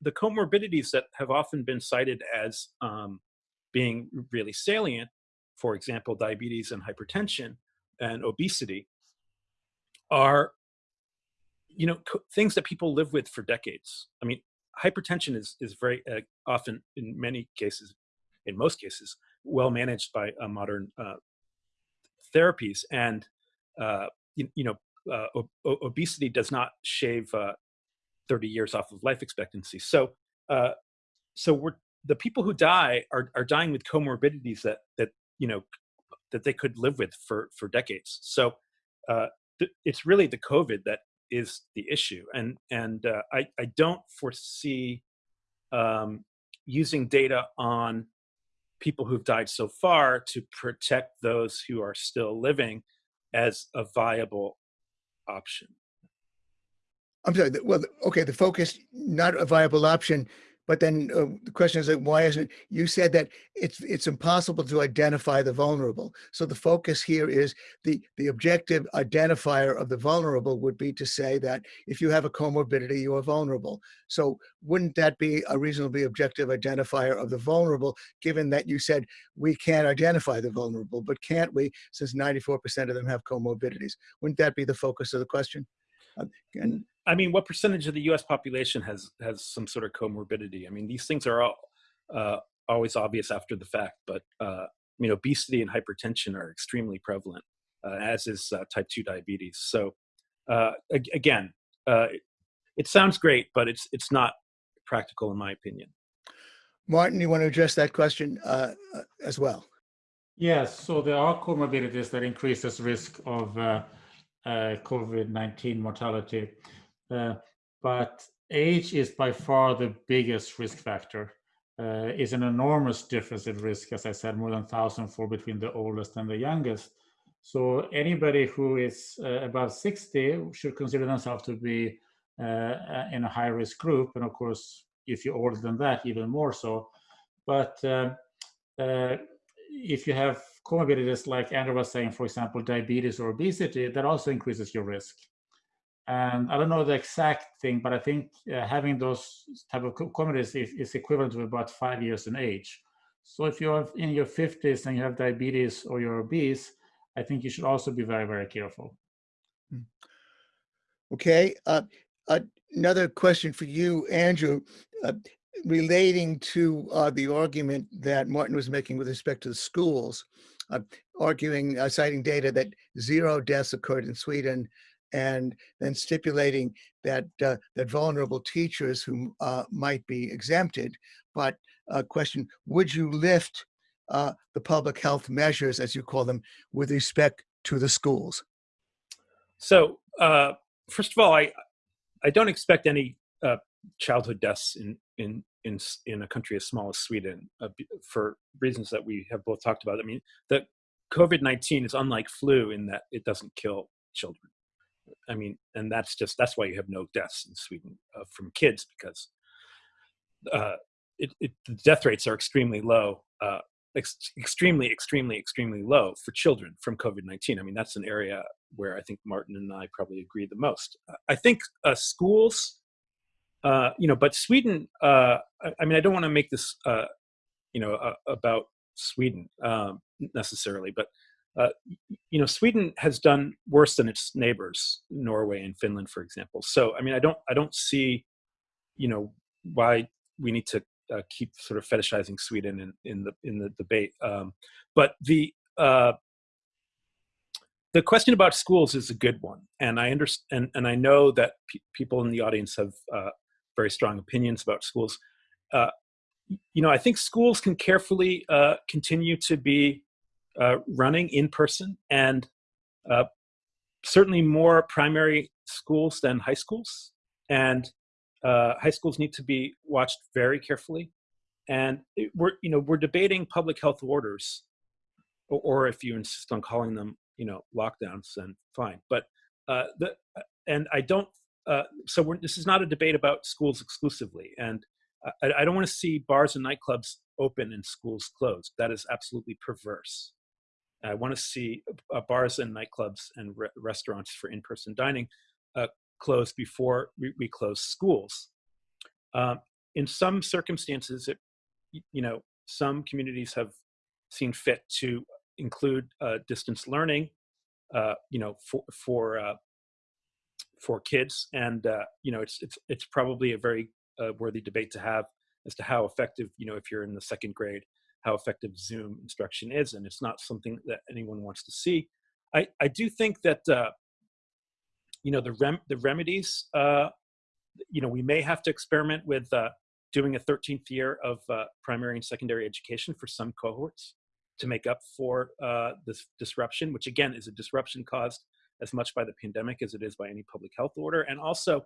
the comorbidities that have often been cited as um, being really salient, for example, diabetes and hypertension and obesity, are you know things that people live with for decades. I mean, hypertension is is very uh, often, in many cases, in most cases, well managed by uh, modern uh, therapies. And, uh, you, you, know, uh, obesity does not shave uh, 30 years off of life expectancy. So, so we're, the people who die are, are dying with comorbidities that, that, you know, that they could live with for, for decades. So it's really the COVID that is the issue. And, and I, I don't foresee um, using data on people who've died so far to protect those who are still living as a viable option. I'm sorry. Well, okay, the focus, not a viable option, but then uh, the question is why isn't you said that it's it's impossible to identify the vulnerable. So the focus here is the the objective identifier of the vulnerable would be to say that if you have a comorbidity, you are vulnerable. So wouldn't that be a reasonably objective identifier of the vulnerable, given that you said we can't identify the vulnerable, but can't we, since 94% of them have comorbidities? Wouldn't that be the focus of the question? Uh, and I mean, what percentage of the U.S. population has has some sort of comorbidity? I mean, these things are all, uh, always obvious after the fact, but uh, I mean, obesity and hypertension are extremely prevalent, uh, as is uh, type two diabetes. So, uh, again, uh, it sounds great, but it's it's not practical in my opinion. Martin, you want to address that question as well? Yes. So there are comorbidities that increases risk of COVID-19 mortality. Uh, but age is by far the biggest risk factor. Uh, is an enormous difference in risk, as I said, more than 1,000 for between the oldest and the youngest. So anybody who is uh, above 60 should consider themselves to be uh, in a high risk group. And of course, if you're older than that, even more so. But uh, uh, if you have comorbidities like Andrew was saying, for example, diabetes or obesity, that also increases your risk. And I don't know the exact thing, but I think uh, having those type of comorbidities is, is, equivalent to about five years in age. So if you're in your 50s and you have diabetes or you're obese, I think you should also be very, very careful. Hmm. Okay. Uh, another question for you, Andrew, uh, relating to uh, the argument that Martin was making with respect to the schools, arguing, uh, citing data that zero deaths occurred in Sweden, and then stipulating that uh, that vulnerable teachers who might be exempted. But a question: Would you lift the public health measures, as you call them, with respect to the schools? So, first of all, I I don't expect any uh, childhood deaths in, in in in a country as small as Sweden uh, for reasons that we have both talked about. I mean, that COVID nineteen is unlike flu in that it doesn't kill children. I mean, and that's just that's why you have no deaths in Sweden uh, from kids because uh, it, it, the death rates are extremely low uh, ex extremely, extremely, extremely low for children from COVID-19. I mean, that's an area where I think Martin and I probably agree the most. I think uh, schools, uh, you know, but Sweden, uh, I, I, mean, I don't want to make this, uh, you know, about Sweden um, necessarily, but, uh, you know, Sweden has done worse than its neighbors, Norway and Finland, for example. So, I mean, I don't, I don't see, you know, why we need to uh, keep sort of fetishizing Sweden in, in the in the debate. Um, but the uh, the question about schools is a good one, and I understand and, and I know that pe people in the audience have uh, very strong opinions about schools. Uh, you know, I think schools can carefully uh, continue to be uh, running in person and certainly more primary schools than high schools and uh, high schools need to be watched very carefully. And it, we're, you know, we're debating public health orders, or, or, if you insist on calling them, you know, lockdowns, then fine. But uh, the, and I don't, uh, so this is not a debate about schools exclusively. And I, I don't want to see bars and nightclubs open and schools closed. That is absolutely perverse. I want to see uh, bars and nightclubs and re restaurants for in-person dining uh, closed before we, we close schools. Um, in some circumstances, it, you know, some communities have seen fit to include uh, distance learning, uh, you know, for for uh, for kids, and uh, you know, it's it's it's probably a very uh, worthy debate to have as to how effective, you know, if you're in the second grade, how effective Zoom instruction is, and it's not something that anyone wants to see. I I do think that uh, you know the rem the remedies uh, you know we may have to experiment with uh, doing a 13th year of uh, primary and secondary education for some cohorts to make up for uh, this disruption which again is a disruption caused as much by the pandemic as it is by any public health order. And also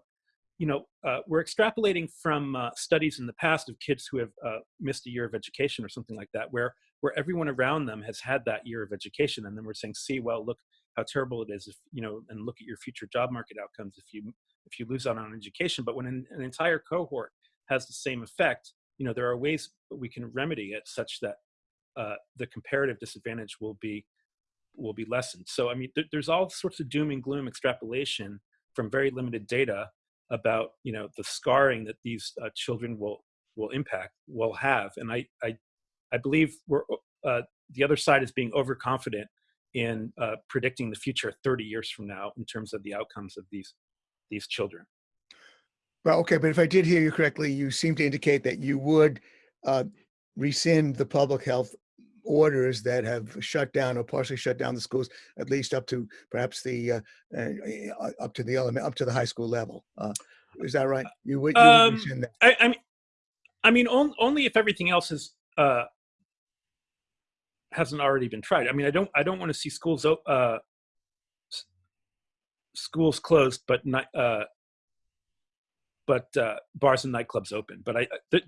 you know uh, we're extrapolating from uh, studies in the past of kids who have missed a year of education or something like that where where everyone around them has had that year of education and then we're saying see well look how terrible it is if you know and look at your future job market outcomes if you if you lose out on education. But when an, an entire cohort has the same effect you know there are ways we can remedy it such that uh, the comparative disadvantage will be will be lessened so i mean th there's all sorts of doom and gloom extrapolation from very limited data about you know the scarring that these uh, children will will impact will have and i i i believe we're uh, the other side is being overconfident in uh, predicting the future 30 years from now in terms of the outcomes of these these children. Well, okay, but if I did hear you correctly, you seem to indicate that you would uh, rescind the public health orders that have shut down or partially shut down the schools, at least up to perhaps the uh, uh, up to the element up to the high school level. Uh, is that right? You would, you um, that? I, I, mean, I mean, on, only if everything else is uh, hasn't already been tried. I mean, I don't I don't want to see schools uh, schools closed, but not, uh, but uh, bars and nightclubs open. But I th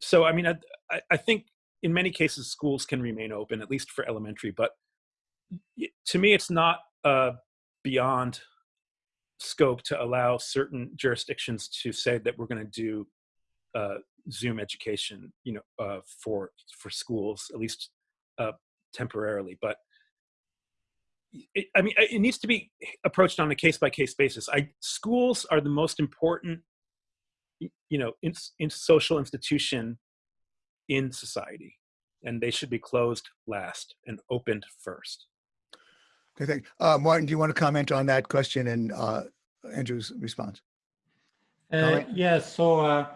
so I mean I, I think in many cases schools can remain open at least for elementary, but to me, it's not uh, beyond scope to allow certain jurisdictions to say that we're going to do uh, Zoom education, you know, uh, for for schools at least uh, temporarily. But it, I mean, it needs to be approached on a case by case basis. I schools are the most important, you know, in, in social institution in society, and they should be closed last and opened first. Okay, thank, uh, Martin, do you want to comment on that question and, uh, Andrew's response? Uh, Comment? yeah, so uh,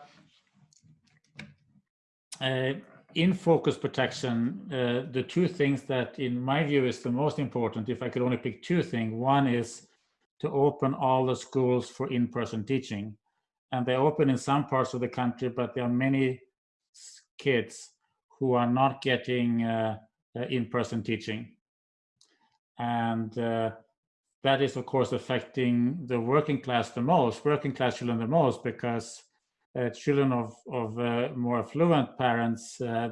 uh, in focus protection, uh, the two things that in my view is the most important, if I could only pick two things, one is to open all the schools for in-person teaching. And they're open in some parts of the country, but there are many s- kids who are not getting uh, uh, in-person teaching. And uh, that is of course affecting the working class the most, working class children the most, because uh, children of, of more affluent parents,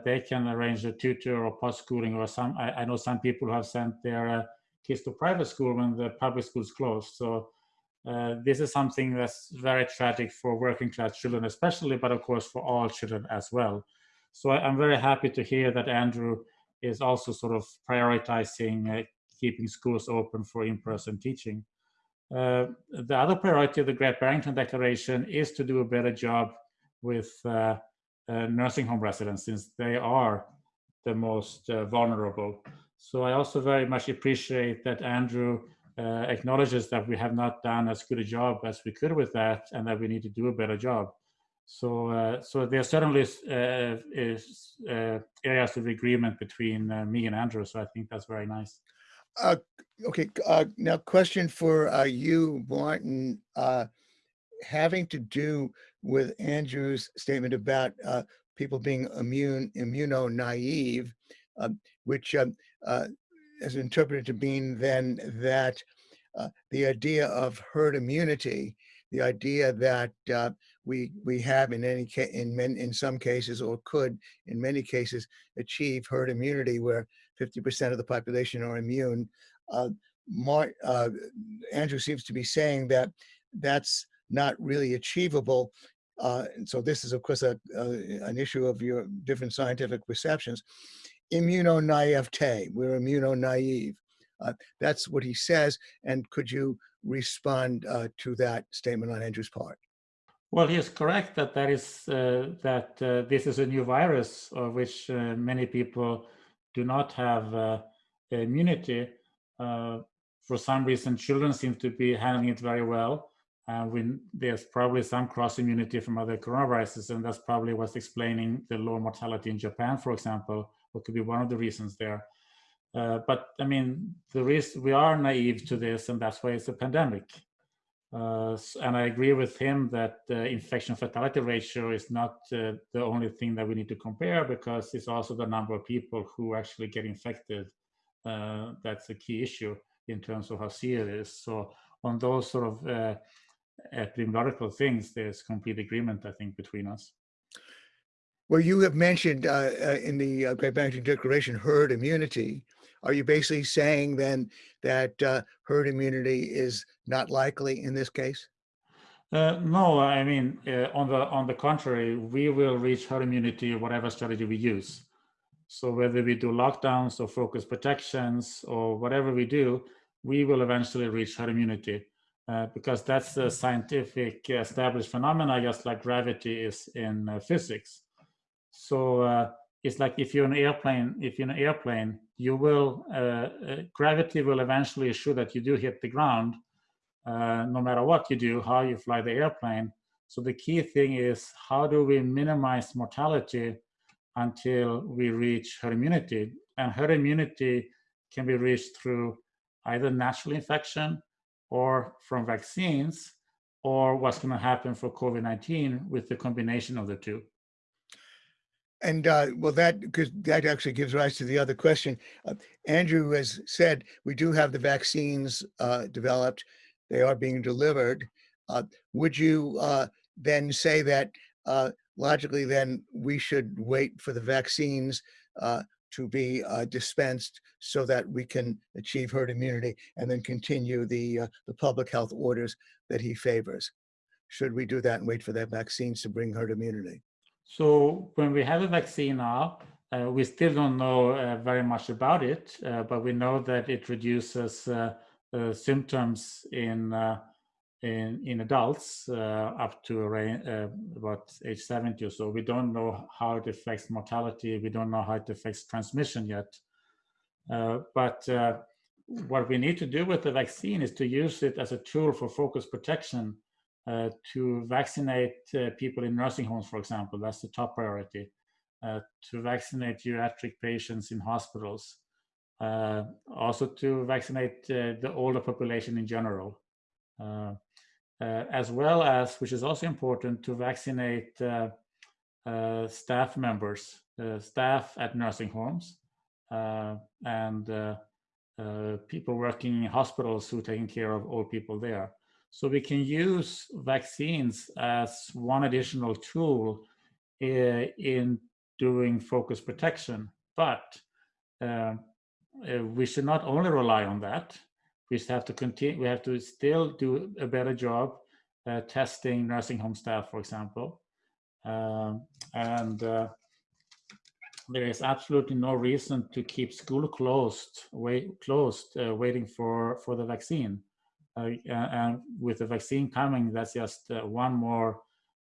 they can arrange a tutor or post-schooling or some, I, I know some people have sent their kids to private school when the public schools closed. So uh, this is something that's very tragic for working class children especially, but of course for all children as well. So I, I'm very happy to hear that Andrew is also sort of prioritizing uh, keeping schools open for in-person teaching. Uh, the other priority of the Great Barrington Declaration is to do a better job with uh, uh, nursing home residents since they are the most uh, vulnerable. So I also very much appreciate that Andrew uh, acknowledges that we have not done as good a job as we could with that and that we need to do a better job. So, uh, so there certainly is, uh, is uh, areas of agreement between uh, me and Andrew. So I think that's very nice. Uh, okay, uh, now question for, you, Martin, having to do with Andrew's statement about, people being immune, immuno-naive, um, which, um, is interpreted to mean then that, the idea of herd immunity, the idea that, we, we have in any ca, in men, in some cases, or could in many cases, achieve herd immunity where 50% of the population are immune. Uh, Mar, uh, Andrew seems to be saying that that's not really achievable. Uh, and so this is, of course, a, a, an issue of your different scientific perceptions. Immuno-naivete, we're immuno-naive. Uh, that's what he says. And could you respond uh, to that statement on Andrew's part? Well, he is correct that that is uh, that uh, this is a new virus of which uh, many people do not have uh, immunity. Uh, for some reason, children seem to be handling it very well. And we, there's probably some cross immunity from other coronaviruses, and that's probably what's explaining the low mortality in Japan, for example, what could be one of the reasons there. Uh, but I mean, the reason we are naive to this, and that's why it's a pandemic. Uh, and I agree with him that the infection fatality ratio is not uh, the only thing that we need to compare because it's also the number of people who actually get infected. Uh, that's a key issue in terms of how serious. So on those sort of uh, epidemiological things, there's complete agreement, I think, between us. Well, you have mentioned uh, uh, in the Great Barrington Declaration herd immunity. Are you basically saying then that uh, herd immunity is not likely in this case? Uh, no, I mean, uh, on the on the contrary, we will reach herd immunity whatever strategy we use. So whether we do lockdowns or focus protections or whatever we do, we will eventually reach herd immunity uh, because that's a scientific established phenomena, just like gravity is in uh, physics. So uh, it's like if you're an airplane, if you're an airplane, you will uh, uh, gravity will eventually assure that you do hit the ground, uh, no matter what you do, how you fly the airplane. So the key thing is how do we minimize mortality until we reach herd immunity? And herd immunity can be reached through either natural infection or from vaccines, or what's going to happen for COVID-19 with the combination of the two. And uh, well, that because that actually gives rise to the other question. Uh, Andrew has said we do have the vaccines uh, developed; they are being delivered. Uh, would you uh, then say that uh, logically, then we should wait for the vaccines to be dispensed so that we can achieve herd immunity and then continue the, the public health orders that he favors? Should we do that and wait for their vaccines to bring herd immunity? So when we have a vaccine now, uh, we still don't know uh, very much about it, uh, but we know that it reduces uh, uh, symptoms in uh, in in adults up to about age 70 or so. We don't know how it affects mortality. We don't know how it affects transmission yet. but what we need to do with the vaccine is to use it as a tool for focus protection Uh, to vaccinate uh, people in nursing homes, for example. That's the top priority. Uh, to vaccinate geriatric patients in hospitals. Uh, also to vaccinate uh, the older population in general. as well as, which is also important, to vaccinate staff members, staff at nursing homes, and uh, people working in hospitals who are taking care of old people there. So we can use vaccines as one additional tool uh, in doing focus protection, but uh, we should not only rely on that. We have to continue. We have to still do a better job uh, testing nursing home staff, for example, um, and uh, there is absolutely no reason to keep school closed, wait, closed, waiting for for the vaccine. Uh, and with the vaccine coming, that's just uh, one more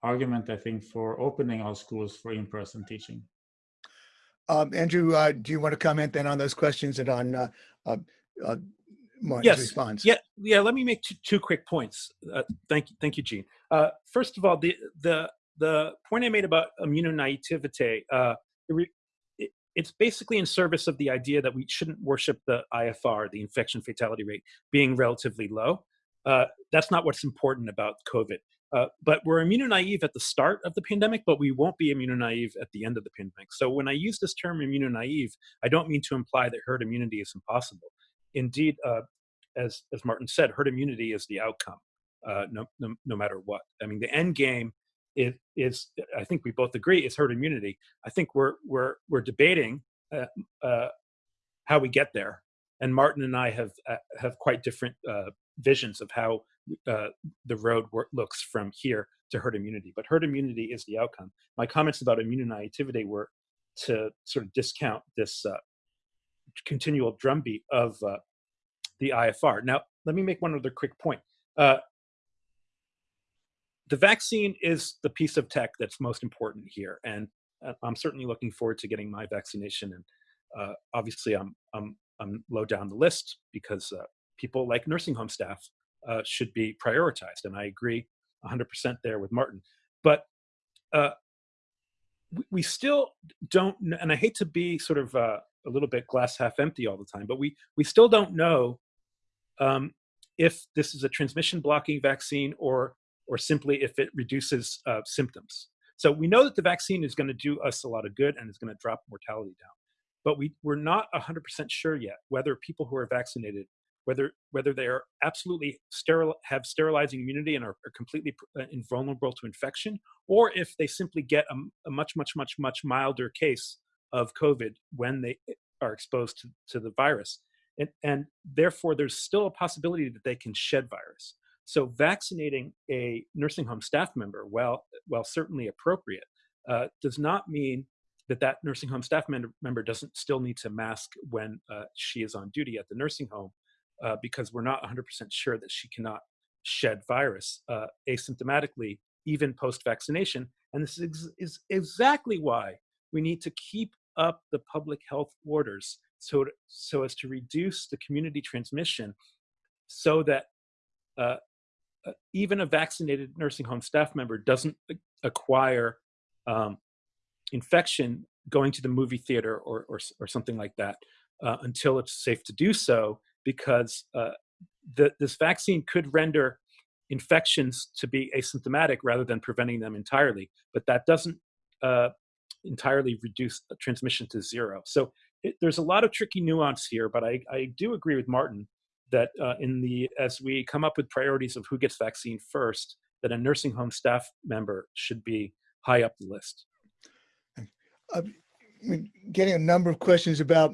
argument, I think, for opening our schools for in-person teaching. Um, Andrew, uh, do you want to comment then on those questions and on uh, uh, uh Martin's yes. response? Yeah, yeah. Let me make two, two quick points. Uh, thank you, thank you, Gene. Uh, first of all, the the the point I made about immunonaivete, it, it's basically in service of the idea that we shouldn't worship the IFR, the infection fatality rate, being relatively low. that's not what's important about COVID. Uh, but we're immunonaive at the start of the pandemic, but we won't be immunonaive at the end of the pandemic. So when I use this term immunonaive, I don't mean to imply that herd immunity is impossible. Indeed, uh, as, as Martin said, herd immunity is the outcome, uh, no, no, no, matter what. I mean, the end game is, is, I think we both agree, is herd immunity. I think we're, we're, we're debating uh, uh, how we get there. And Martin and I have, have quite different visions of how uh, the road looks from here to herd immunity. But herd immunity is the outcome. My comments about immunonaivety were to sort of discount this uh, continual drumbeat of uh, the IFR. Now, let me make one other quick point. Uh, the vaccine is the piece of tech that's most important here, and uh, I'm certainly looking forward to getting my vaccination. And uh, obviously, I'm I'm I'm low down the list because people like nursing home staff uh, should be prioritized. And I agree 100% there with Martin. But uh, we, we, still don't, and I hate to be sort of uh, a little bit glass half empty all the time, but we, we still don't know um, if this is a transmission blocking vaccine or, or simply if it reduces uh, symptoms. So we know that the vaccine is going to do us a lot of good and is going to drop mortality down. But we, we're not 100% sure yet whether people who are vaccinated whether whether they are absolutely sterile, have sterilizing immunity and are, are completely uh, invulnerable to infection, or if they simply get a, a, much much much much milder case of COVID when they are exposed to, to the virus, and and therefore there's still a possibility that they can shed virus. So vaccinating a nursing home staff member, while while certainly appropriate, uh, does not mean that that nursing home staff member doesn't still need to mask when uh, she is on duty at the nursing home uh, because we're not 100% sure that she cannot shed virus uh, asymptomatically, even post vaccination. And this is, is, exactly why we need to keep up the public health orders so, so as to reduce the community transmission so that uh even a vaccinated nursing home staff member doesn't acquire um, infection going to the movie theater or, or, or something like that uh, until it's safe to do so because uh, the, this vaccine could render infections to be asymptomatic rather than preventing them entirely, but that doesn't uh, entirely reduce transmission to zero. So it, there's a lot of tricky nuance here, but I, I do agree with Martin that uh, in the as we come up with priorities of who gets vaccine first, that a nursing home staff member should be high up the list. Uh, we're getting a number of questions about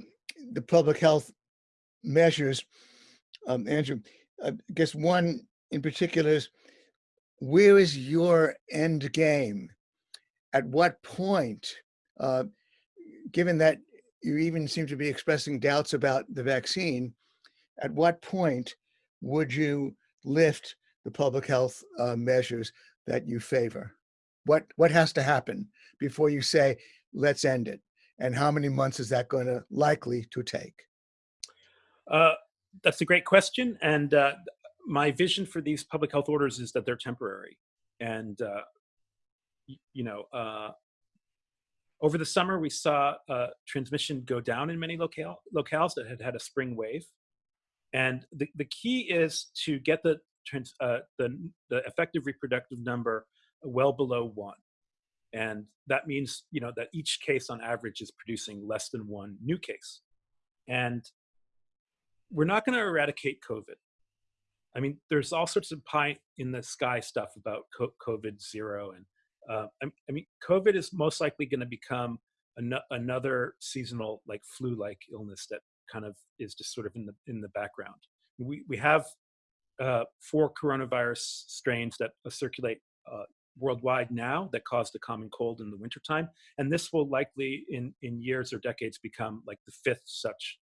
the public health measures. Um, Andrew, I guess one in particular is, where is your end game? At what point, uh, given that you even seem to be expressing doubts about the vaccine, at what point would you lift the public health uh, measures that you favor? What what has to happen before you say let's end it? And how many months is that going to likely to take? Uh, that's a great question, and uh, my vision for these public health orders is that they're temporary, and uh, you know. Uh, over the summer, we saw uh, transmission go down in many locale, locales that had had a spring wave. And the, the key is to get the, uh, the, the effective reproductive number well below one. And that means, you know, that each case on average is producing less than one new case. And we're not going to eradicate COVID. I mean, there's all sorts of pie in the sky stuff about COVID zero and uh, I, mean, COVID is most likely going to become an another seasonal, like flu-like illness that kind of is just sort of in the in the background. We we have uh, four coronavirus strains that circulate uh, worldwide now that cause the common cold in the wintertime, and this will likely in in years or decades become like the fifth such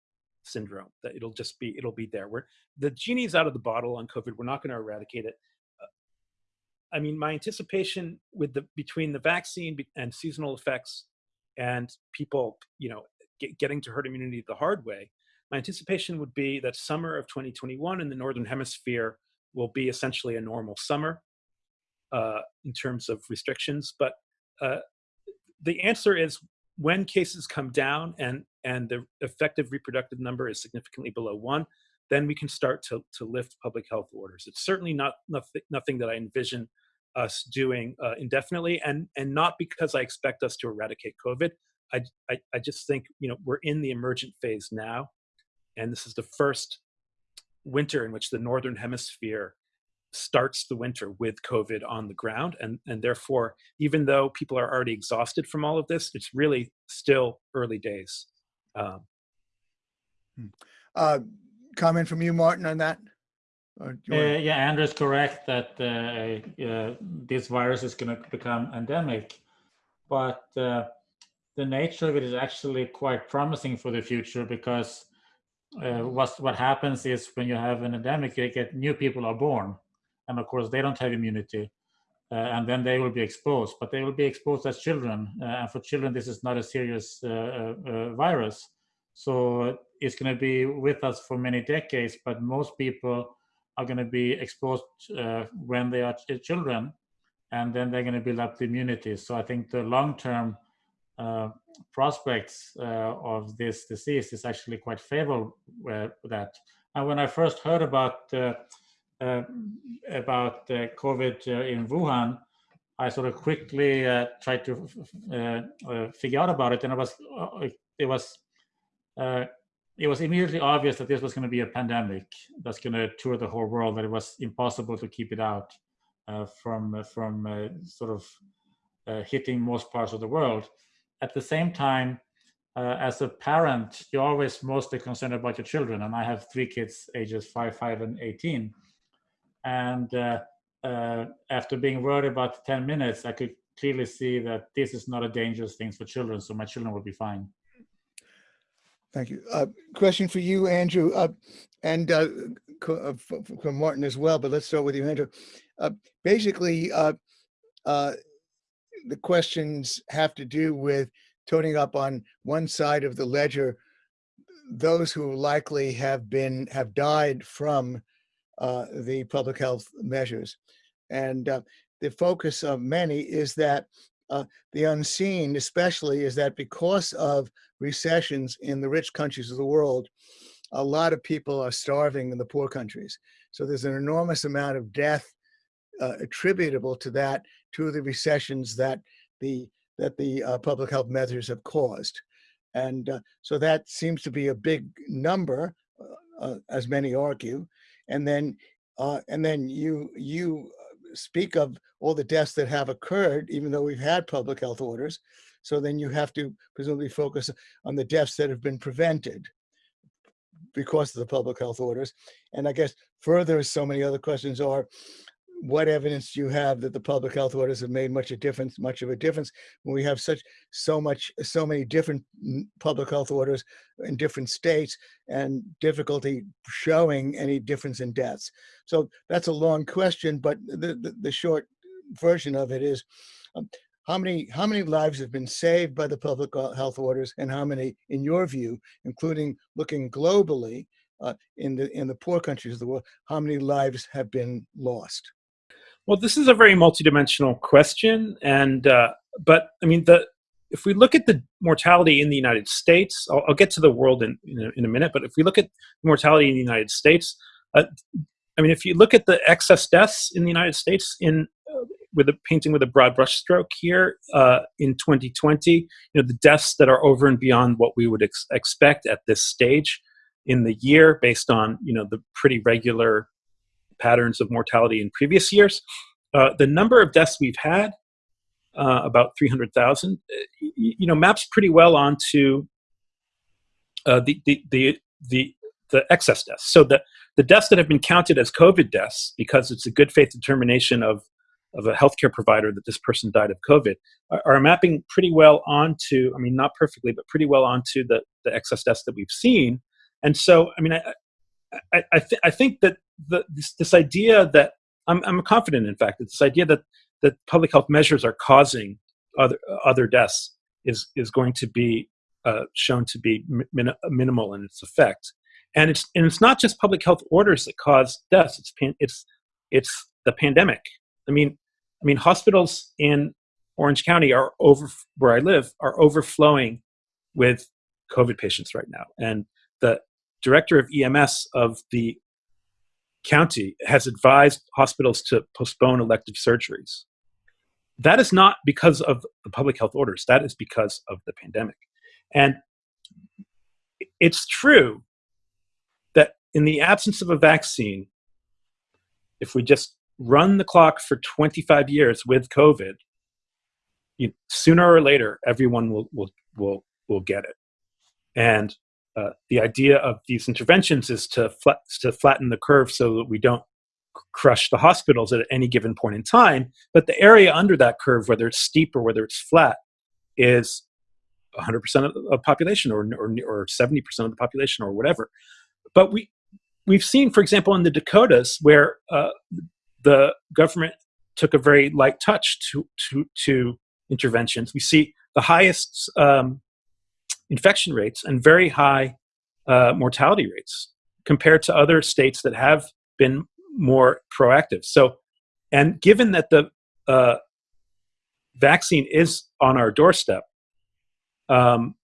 syndrome that it'll just be it'll be there. Where the genie's out of the bottle on covid. We're not going to eradicate it. I mean, my anticipation with the between the vaccine and seasonal effects and people, you know, get, getting to herd immunity the hard way, my anticipation would be that summer of 2021 in the northern hemisphere will be essentially a normal summer uh, in terms of restrictions. But uh, the answer is when cases come down and and the effective reproductive number is significantly below one, then we can start to, to lift public health orders. It's certainly not nothing, nothing that I envision us doing uh, indefinitely, and and not because I expect us to eradicate COVID. I, I, I just think you know we're in the emergent phase now, and this is the first winter in which the northern hemisphere starts the winter with COVID on the ground, and and therefore, even though people are already exhausted from all of this, it's really still early days. Um, hmm. uh, comment from you, Martin, on that? Uh, yeah, Andrew is correct that uh, uh, this virus is going to become endemic, but uh, the nature of it is actually quite promising for the future because uh, what what happens is when you have an endemic, you get new people are born, and of course they don't have immunity, uh, and then they will be exposed. But they will be exposed as children, and for children this is not a serious virus, so it's going to be with us for many decades. But most people are going to be exposed uh, when they are ch children, and then they're going to build up the immunity. So I think the long-term uh, prospects uh, of this disease is actually quite favorable with that. And when I first heard about uh, uh, about COVID in Wuhan, I sort of quickly tried to figure out about it, and it was it was it was immediately obvious that this was going to be a pandemic that's going to tour the whole world, that it was impossible to keep it out uh, from, uh, from uh, sort of uh, hitting most parts of the world. At the same time, uh, as a parent, you're always mostly concerned about your children. And I have three kids, ages five, five, and 18. And uh, after being worried about 10 minutes, I could clearly see that this is not a dangerous thing for children. So my children will be fine. Thank you. Uh, question for you, Andrew, uh, and uh, uh from Martin as well, but let's start with you, Andrew. Uh, basically, uh, the questions have to do with toning up on one side of the ledger those who likely have been have died from the public health measures. And the focus of many is that uh, the unseen, especially, is that because of recessions in the rich countries of the world, a lot of people are starving in the poor countries. So there's an enormous amount of death uh, attributable to that, to the recessions that the that the uh, public health measures have caused. And uh, so that seems to be a big number, uh, uh, as many argue. And then and then you you speak of all the deaths that have occurred, even though we've had public health orders. So then you have to presumably focus on the deaths that have been prevented because of the public health orders. And I guess further, so many other questions are, what evidence do you have that the public health orders have made much a difference, much of a difference when we have such so much, so many different public health orders in different states and difficulty showing any difference in deaths? So that's a long question, but the, the, the short version of it is, um, how many how many lives have been saved by the public health orders, and how many, in your view, including looking globally uh, in the in the poor countries of the world, how many lives have been lost? Well, this is a very multidimensional question, and uh, but I mean the if we look at the mortality in the United States, I'll, I'll get to the world in, in a, in, a, minute, but if we look at mortality in the United States, uh, I mean, if you look at the excess deaths in the United States in uh, with a painting with a broad brushstroke here uh, in 2020, you know, the deaths that are over and beyond what we would ex expect at this stage in the year based on, you know, the pretty regular patterns of mortality in previous years. Uh, the number of deaths we've had, uh, about 300,000, uh, you know, maps pretty well onto uh, the, the, the, the, the excess deaths. So the, the deaths that have been counted as COVID deaths, because it's a good faith determination of, of a healthcare provider that this person died of COVID, are, are mapping pretty well onto, I mean, not perfectly, but pretty well onto the, the excess deaths that we've seen. And so, I mean, I, I, th I think that the, this, this idea that I'm, I'm confident, in fact, that this idea that that public health measures are causing other other deaths is is going to be uh, shown to be min minimal in its effect. And it's and it's not just public health orders that cause deaths. It's it's it's the pandemic. I mean, I mean hospitals in Orange County are over where I live are overflowing with COVID patients right now, and the director of EMS of the county has advised hospitals to postpone elective surgeries. That is not because of the public health orders, that is because of the pandemic. And it's true that in the absence of a vaccine, if we just run the clock for 25 years with COVID, you, sooner or later, everyone will, will, will, will get it. And uh, the idea of these interventions is to, flat, to flatten the curve so that we don't crush the hospitals at any given point in time. But the area under that curve, whether it's steep or whether it's flat, is 100% of the population or, or, or 70% of the population or whatever. But we, we've seen, for example, in the Dakotas, where uh, the government took a very light touch to, to, to interventions, we see the highest um, infection rates and very high uh, mortality rates compared to other states that have been more proactive. So, and given that the uh, vaccine is on our doorstep, um,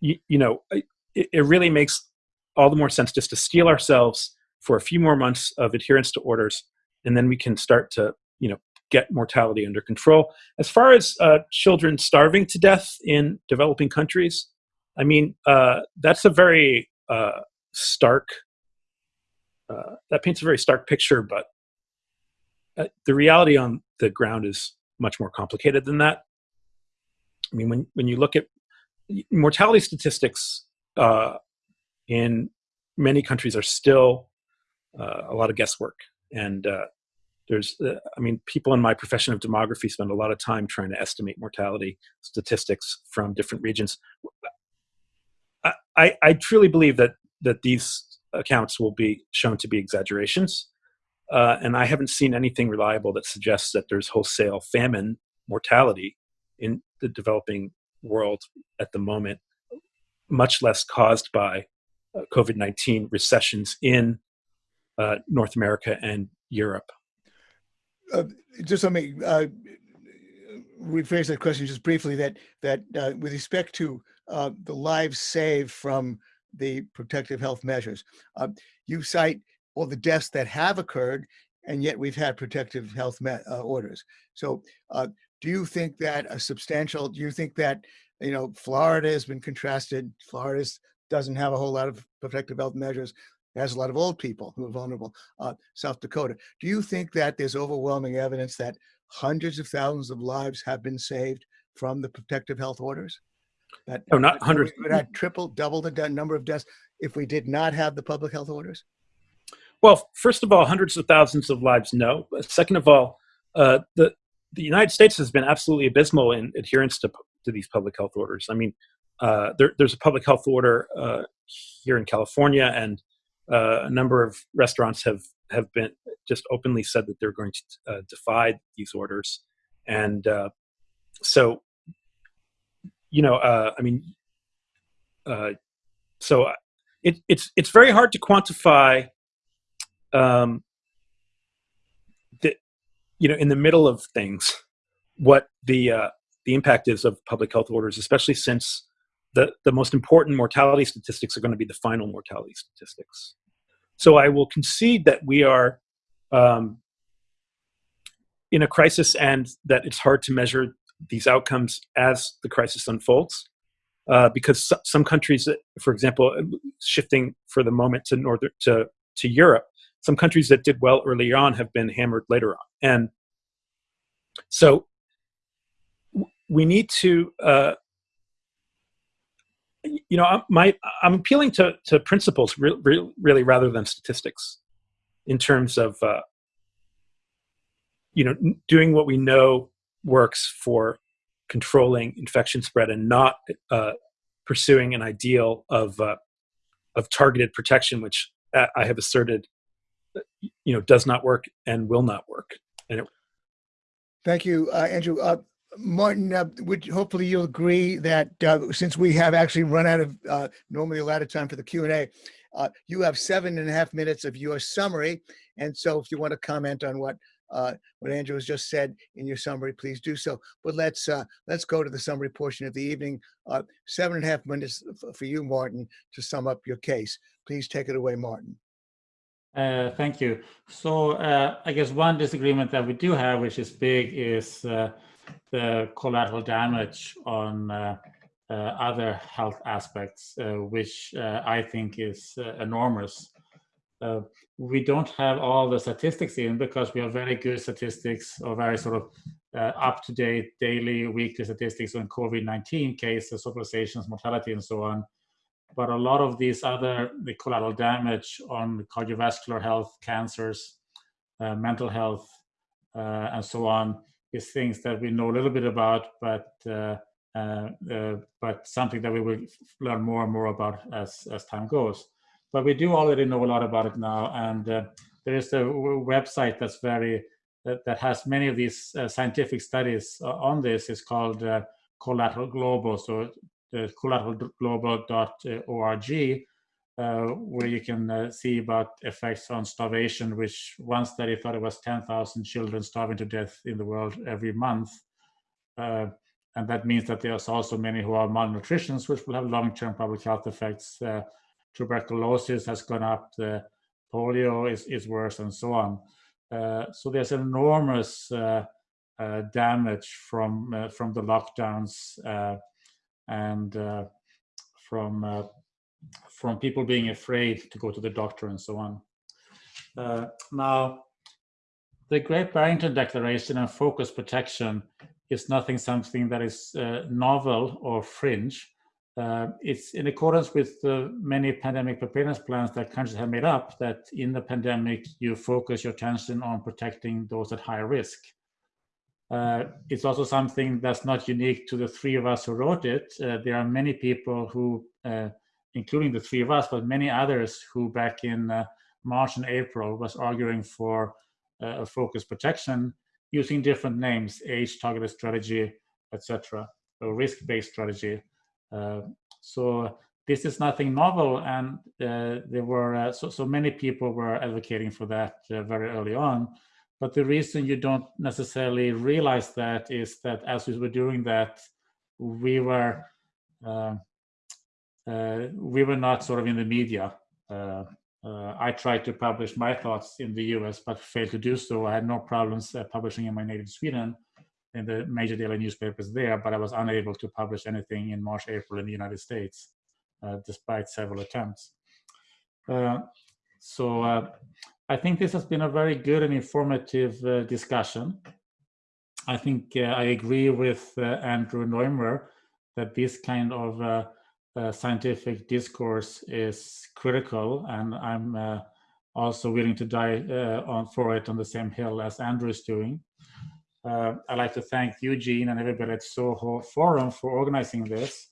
you, you know, it, it really makes all the more sense just to steel ourselves for a few more months of adherence to orders, and then we can start to, you know, get mortality under control. As far as uh, children starving to death in developing countries, I mean, uh, that's a very uh, stark, uh, that paints a very stark picture, but uh, the reality on the ground is much more complicated than that. I mean, when, when you look at mortality statistics uh, in many countries are still uh, a lot of guesswork. And there's, I mean, people in my profession of demography spend a lot of time trying to estimate mortality statistics from different regions. I, I truly believe that that these accounts will be shown to be exaggerations. Uh, and I haven't seen anything reliable that suggests that there's wholesale famine mortality in the developing world at the moment, much less caused by uh, COVID 19 recessions in uh, North America and Europe. Uh, just let me uh, rephrase that question just briefly that, that uh, with respect to uh, the lives saved from the protective health measures. Uh, you cite all the deaths that have occurred, and yet we've had protective health uh, orders. So uh, do you think that a substantial, do you think that, you know, Florida has been contrasted, Florida doesn't have a whole lot of protective health measures, it has a lot of old people who are vulnerable, uh, South Dakota. Do you think that there's overwhelming evidence that hundreds of thousands of lives have been saved from the protective health orders? That No, not hundreds. Would have triple, double the number of deaths if we did not have the public health orders. Well, first of all, hundreds of thousands of lives, no. Second of all, uh, the the United States has been absolutely abysmal in adherence to to these public health orders. I mean, uh, there, there's a public health order uh, here in California, and uh, a number of restaurants have have been just openly said that they're going to uh, defy these orders, and uh, so you know, uh, I mean, uh, so it, it's it's very hard to quantify um, you know, in the middle of things, what the uh, the impact is of public health orders, especially since the the most important mortality statistics are going to be the final mortality statistics. So I will concede that we are um, in a crisis, and that it's hard to measure these outcomes as the crisis unfolds. Uh, because so- some countries, for example, shifting for the moment to northern to to Europe, some countries that did well earlier on have been hammered later on and so we need to uh, you know I'm- my i'm appealing to to principles re- re- really rather than statistics in terms of uh, you know doing what we know works for controlling infection spread and not uh, pursuing an ideal of uh, of targeted protection which uh, i have asserted you know does not work and will not work And Thank you, uh, Andrew. Uh, Martin, uh, would hopefully you'll agree that uh, since we have actually run out of uh, normally a lot of time for the Q and A, uh, you have seven and a half minutes of your summary, and so if you want to comment on what uh, what Andrew has just said in your summary, please do so. But let's uh, let's go to the summary portion of the evening. Uh, seven and a half minutes for you, Martin, to sum up your case. Please take it away, Martin. Uh, Thank you. So uh, I guess one disagreement that we do have, which is big, is uh, the collateral damage on uh, other health aspects, which I think is enormous. Uh, We don't have all the statistics in because we have very good statistics or very sort of uh, up-to-date daily, weekly statistics on COVID-19 cases, hospitalizations, mortality, and so on but a lot of these other the collateral damage on cardiovascular health, cancers, uh, mental health, uh, and so on is things that we know a little bit about, but uh, but something that we will learn more and more about as as time goes. But we do already know a lot about it now, and uh, there is a website that's very that, that has many of these uh, scientific studies uh, on this. It's called uh, Collateral Global. So the collateralglobal.org, uh, where you can uh, see about effects on starvation, which one study thought it was 10,000 children starving to death in the world every month. Uh, and that means that there's also many who are malnutrition, which will have long-term public health effects. Tuberculosis has gone up, the polio is, is worse, and so on. Uh, so there's enormous uh, uh, damage from uh, from the lockdowns uh, and uh, from from people being afraid to go to the doctor and so on. Now, the Great Barrington Declaration and focus protection is nothing something that is novel or fringe. Uh, it's in accordance with the many pandemic preparedness plans that countries have made up that in the pandemic you focus your attention on protecting those at high risk. Uh, it's also something that's not unique to the three of us who wrote it. Uh, there are many people who, uh, including the three of us, but many others who back in uh, March and April was arguing for uh, a focus protection using different names, age targeted strategy, etc., or risk-based strategy. Uh, so this is nothing novel, and uh, there were uh, so so many people were advocating for that very early on. But the reason you don't necessarily realize that is that as we were doing that, we were uh, uh, we were not sort of in the media. Uh, I tried to publish my thoughts in the US, but failed to do so. I had no problems publishing in my native Sweden in the major daily newspapers there, but I was unable to publish anything in March, April in the United States, uh, despite several attempts. Uh, so uh, I think this has been a very good and informative uh, discussion. I think uh, I agree with uh, Andrew Noymer that this kind of scientific discourse is critical, and I'm also willing to die on for it on the same hill as Andrew is doing. I'd like to thank Eugene and everybody at Soho Forum for organizing this.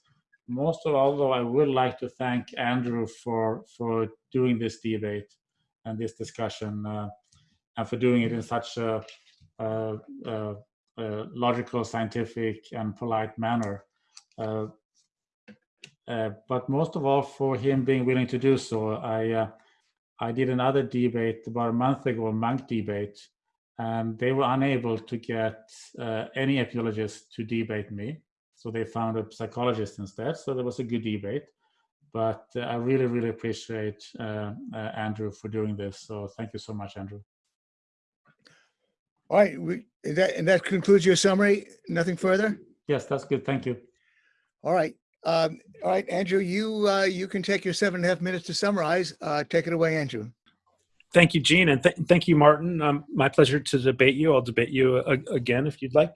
Most of all, though, I would like to thank Andrew for for doing this debate and this discussion, and for doing it in such a uh, uh, uh, logical, scientific, and polite manner. Uh, uh, but most of all, for him being willing to do so, I uh, I did another debate about a month ago, a Munk debate, and they were unable to get any epidemiologist to debate me. So they found a psychologist instead. So there was a good debate. But I really, really appreciate Andrew for doing this. So thank you so much, Andrew. All right, we, that, and that concludes your summary? Nothing further? Yes, that's good. Thank you. All right. Um, all right, Andrew, you, uh, you can take your seven and a half minutes to summarize. Uh, take it away, Andrew. Thank you, Gene, and th thank you, Martin. Um, my pleasure to debate you. I'll debate you uh, again if you'd like,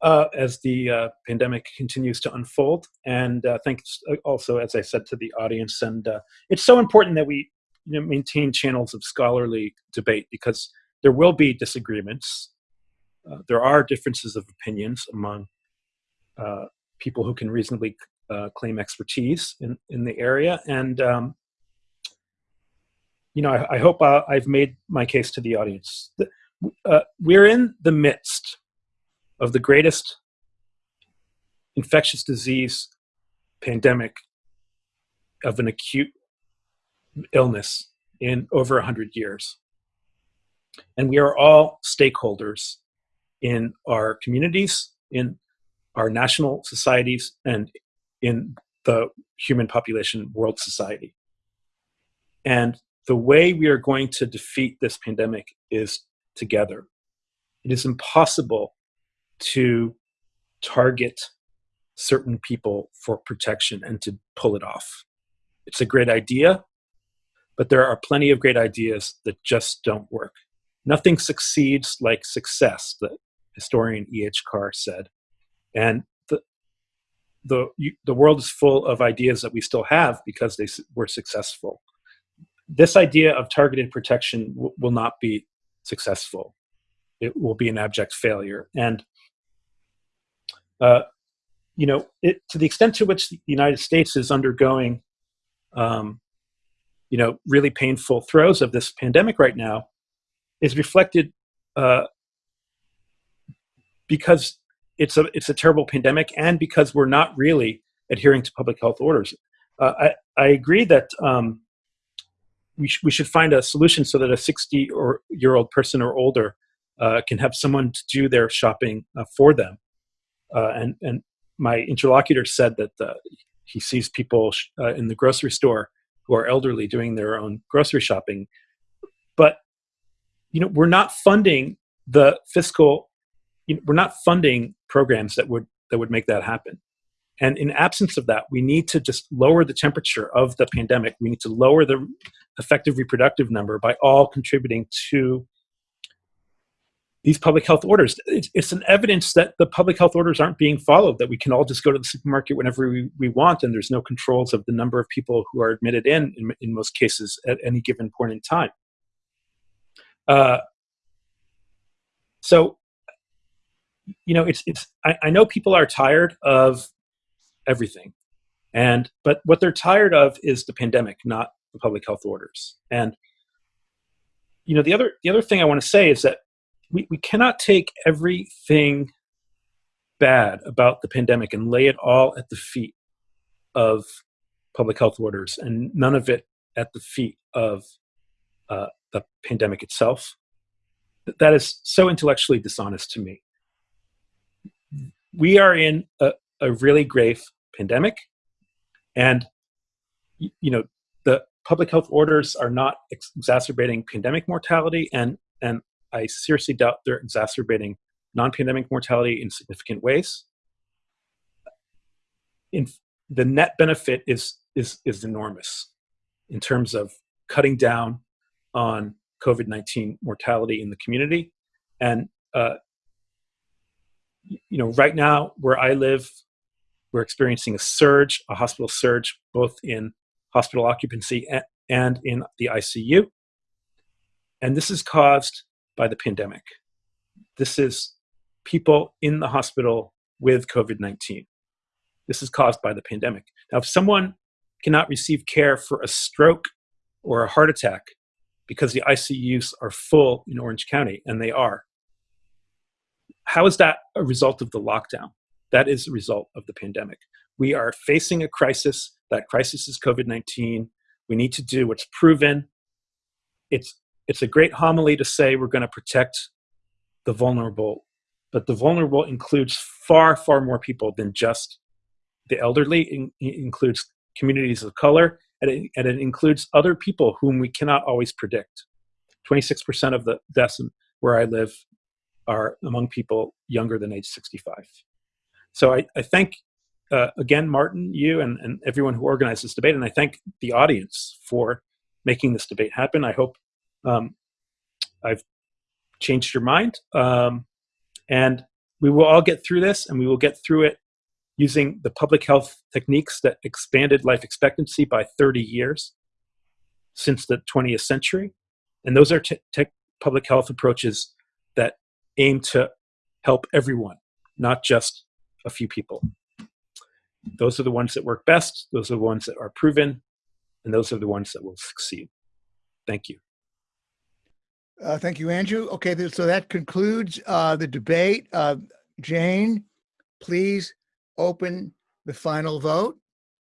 uh, as the uh, pandemic continues to unfold. And uh, thanks uh, also, as I said, to the audience. And uh, it's so important that we you know, maintain channels of scholarly debate because there will be disagreements. There are differences of opinions among people who can reasonably claim expertise in, in the area. And, um, you know, I, I hope uh, I've made my case to the audience. Uh, we're in the midst of the greatest infectious disease pandemic of an acute illness in over 100 years. And we are all stakeholders in our communities, in our national societies, and in the human population world society. And the way we are going to defeat this pandemic is together. It is impossible to target certain people for protection and to pull it off. It's a great idea, but there are plenty of great ideas that just don't work. Nothing succeeds like success, the historian E.H. Carr said. And the, the, the world is full of ideas that we still have because they were successful. This idea of targeted protection will not be successful. It will be an abject failure. And, uh, you know, it, to the extent to which the United States is undergoing, um, you know, really painful throes of this pandemic right now, is reflected uh, because it's a it's a terrible pandemic and because we're not really adhering to public health orders. Uh, I I agree that um, we sh we should find a solution so that a 60 or year old person or older uh, can have someone to do their shopping uh, for them. Uh, and and my interlocutor said that uh, he sees people in the grocery store who are elderly doing their own grocery shopping, but you know, we're not funding the fiscal, you know, we're not funding programs that would that would make that happen. And in absence of that, we need to just lower the temperature of the pandemic. We need to lower the effective reproductive number by all contributing to these public health orders. It's, it's, an evidence that the public health orders aren't being followed, that we can all just go to the supermarket whenever we, we want, and there's no controls of the number of people who are admitted in, in, in most cases, at any given point in time. Uh, so, you know, it's it's. I, I know people are tired of everything, and but what they're tired of is the pandemic, not the public health orders. And you know, the other the other thing I want to say is that we, we cannot take everything bad about the pandemic and lay it all at the feet of public health orders and none of it at the feet of uh, the pandemic itself. That is so intellectually dishonest to me. We are in a, a really grave pandemic, and you know the public health orders are not ex exacerbating pandemic mortality, and and I seriously doubt they're exacerbating non-pandemic mortality in significant ways. In the net benefit is is is enormous in terms of cutting down on COVID 19 mortality in the community. And uh, you know, right now where I live, we're experiencing a surge, a hospital surge, both in hospital occupancy and in the ICU. And this is caused by the pandemic. This is people in the hospital with COVID 19. This is caused by the pandemic. Now, if someone cannot receive care for a stroke or a heart attack because the ICUs are full in Orange County, and they are, how is that a result of the lockdown? That is the result of the pandemic. We are facing a crisis. That crisis is COVID 19. We need to do what's proven. It's, it's a great homily to say we're going to protect the vulnerable, but the vulnerable includes far, far more people than just the elderly. It includes communities of color, and it, and it includes other people whom we cannot always predict. 26% of the deaths where I live are among people younger than age 65. So I, I thank, uh, again, Martin, you and, and everyone who organized this debate, and I thank the audience for making this debate happen. I hope um, I've changed your mind. Um, and we will all get through this, and we will get through it using the public health techniques that expanded life expectancy by 30 years since the 20th century. And those are public health approaches that aim to help everyone, not just a few people. Those are the ones that work best, those are the ones that are proven, and those are the ones that will succeed. Thank you. Uh, thank you, Andrew. Okay, so that concludes uh, the debate. Uh, Jane, please open the final vote.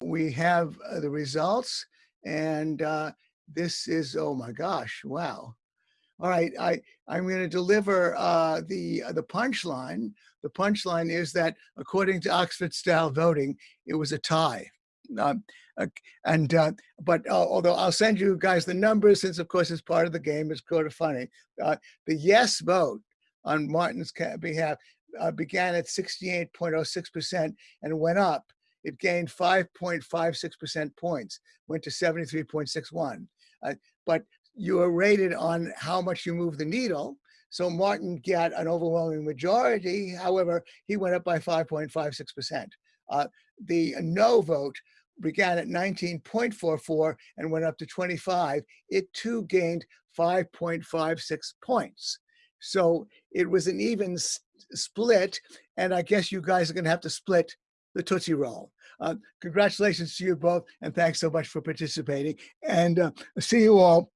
We have uh, the results, and uh, this is, oh my gosh, wow. All right, I, I'm going to deliver uh, the, the punchline. The punchline is that according to Oxford style voting, it was a tie. Um, uh, and uh, but uh, although I'll send you guys the numbers, since of course it's part of the game, it's kind of funny. Uh, the yes vote on Martin's behalf uh, began at 68.06% and went up. It gained 5.56% points, went to 73.61. Uh, but you are rated on how much you move the needle. So Martin got an overwhelming majority. However, he went up by 5.56%. Uh, the no vote began at 19.44 and went up to 25. It too gained 5.56 points. So it was an even split. And I guess you guys are going to have to split the Tootsie Roll. Uh, congratulations to you both, and thanks so much for participating. And uh, see you all,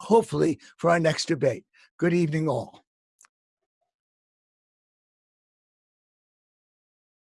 hopefully, for our next debate. Good evening, all.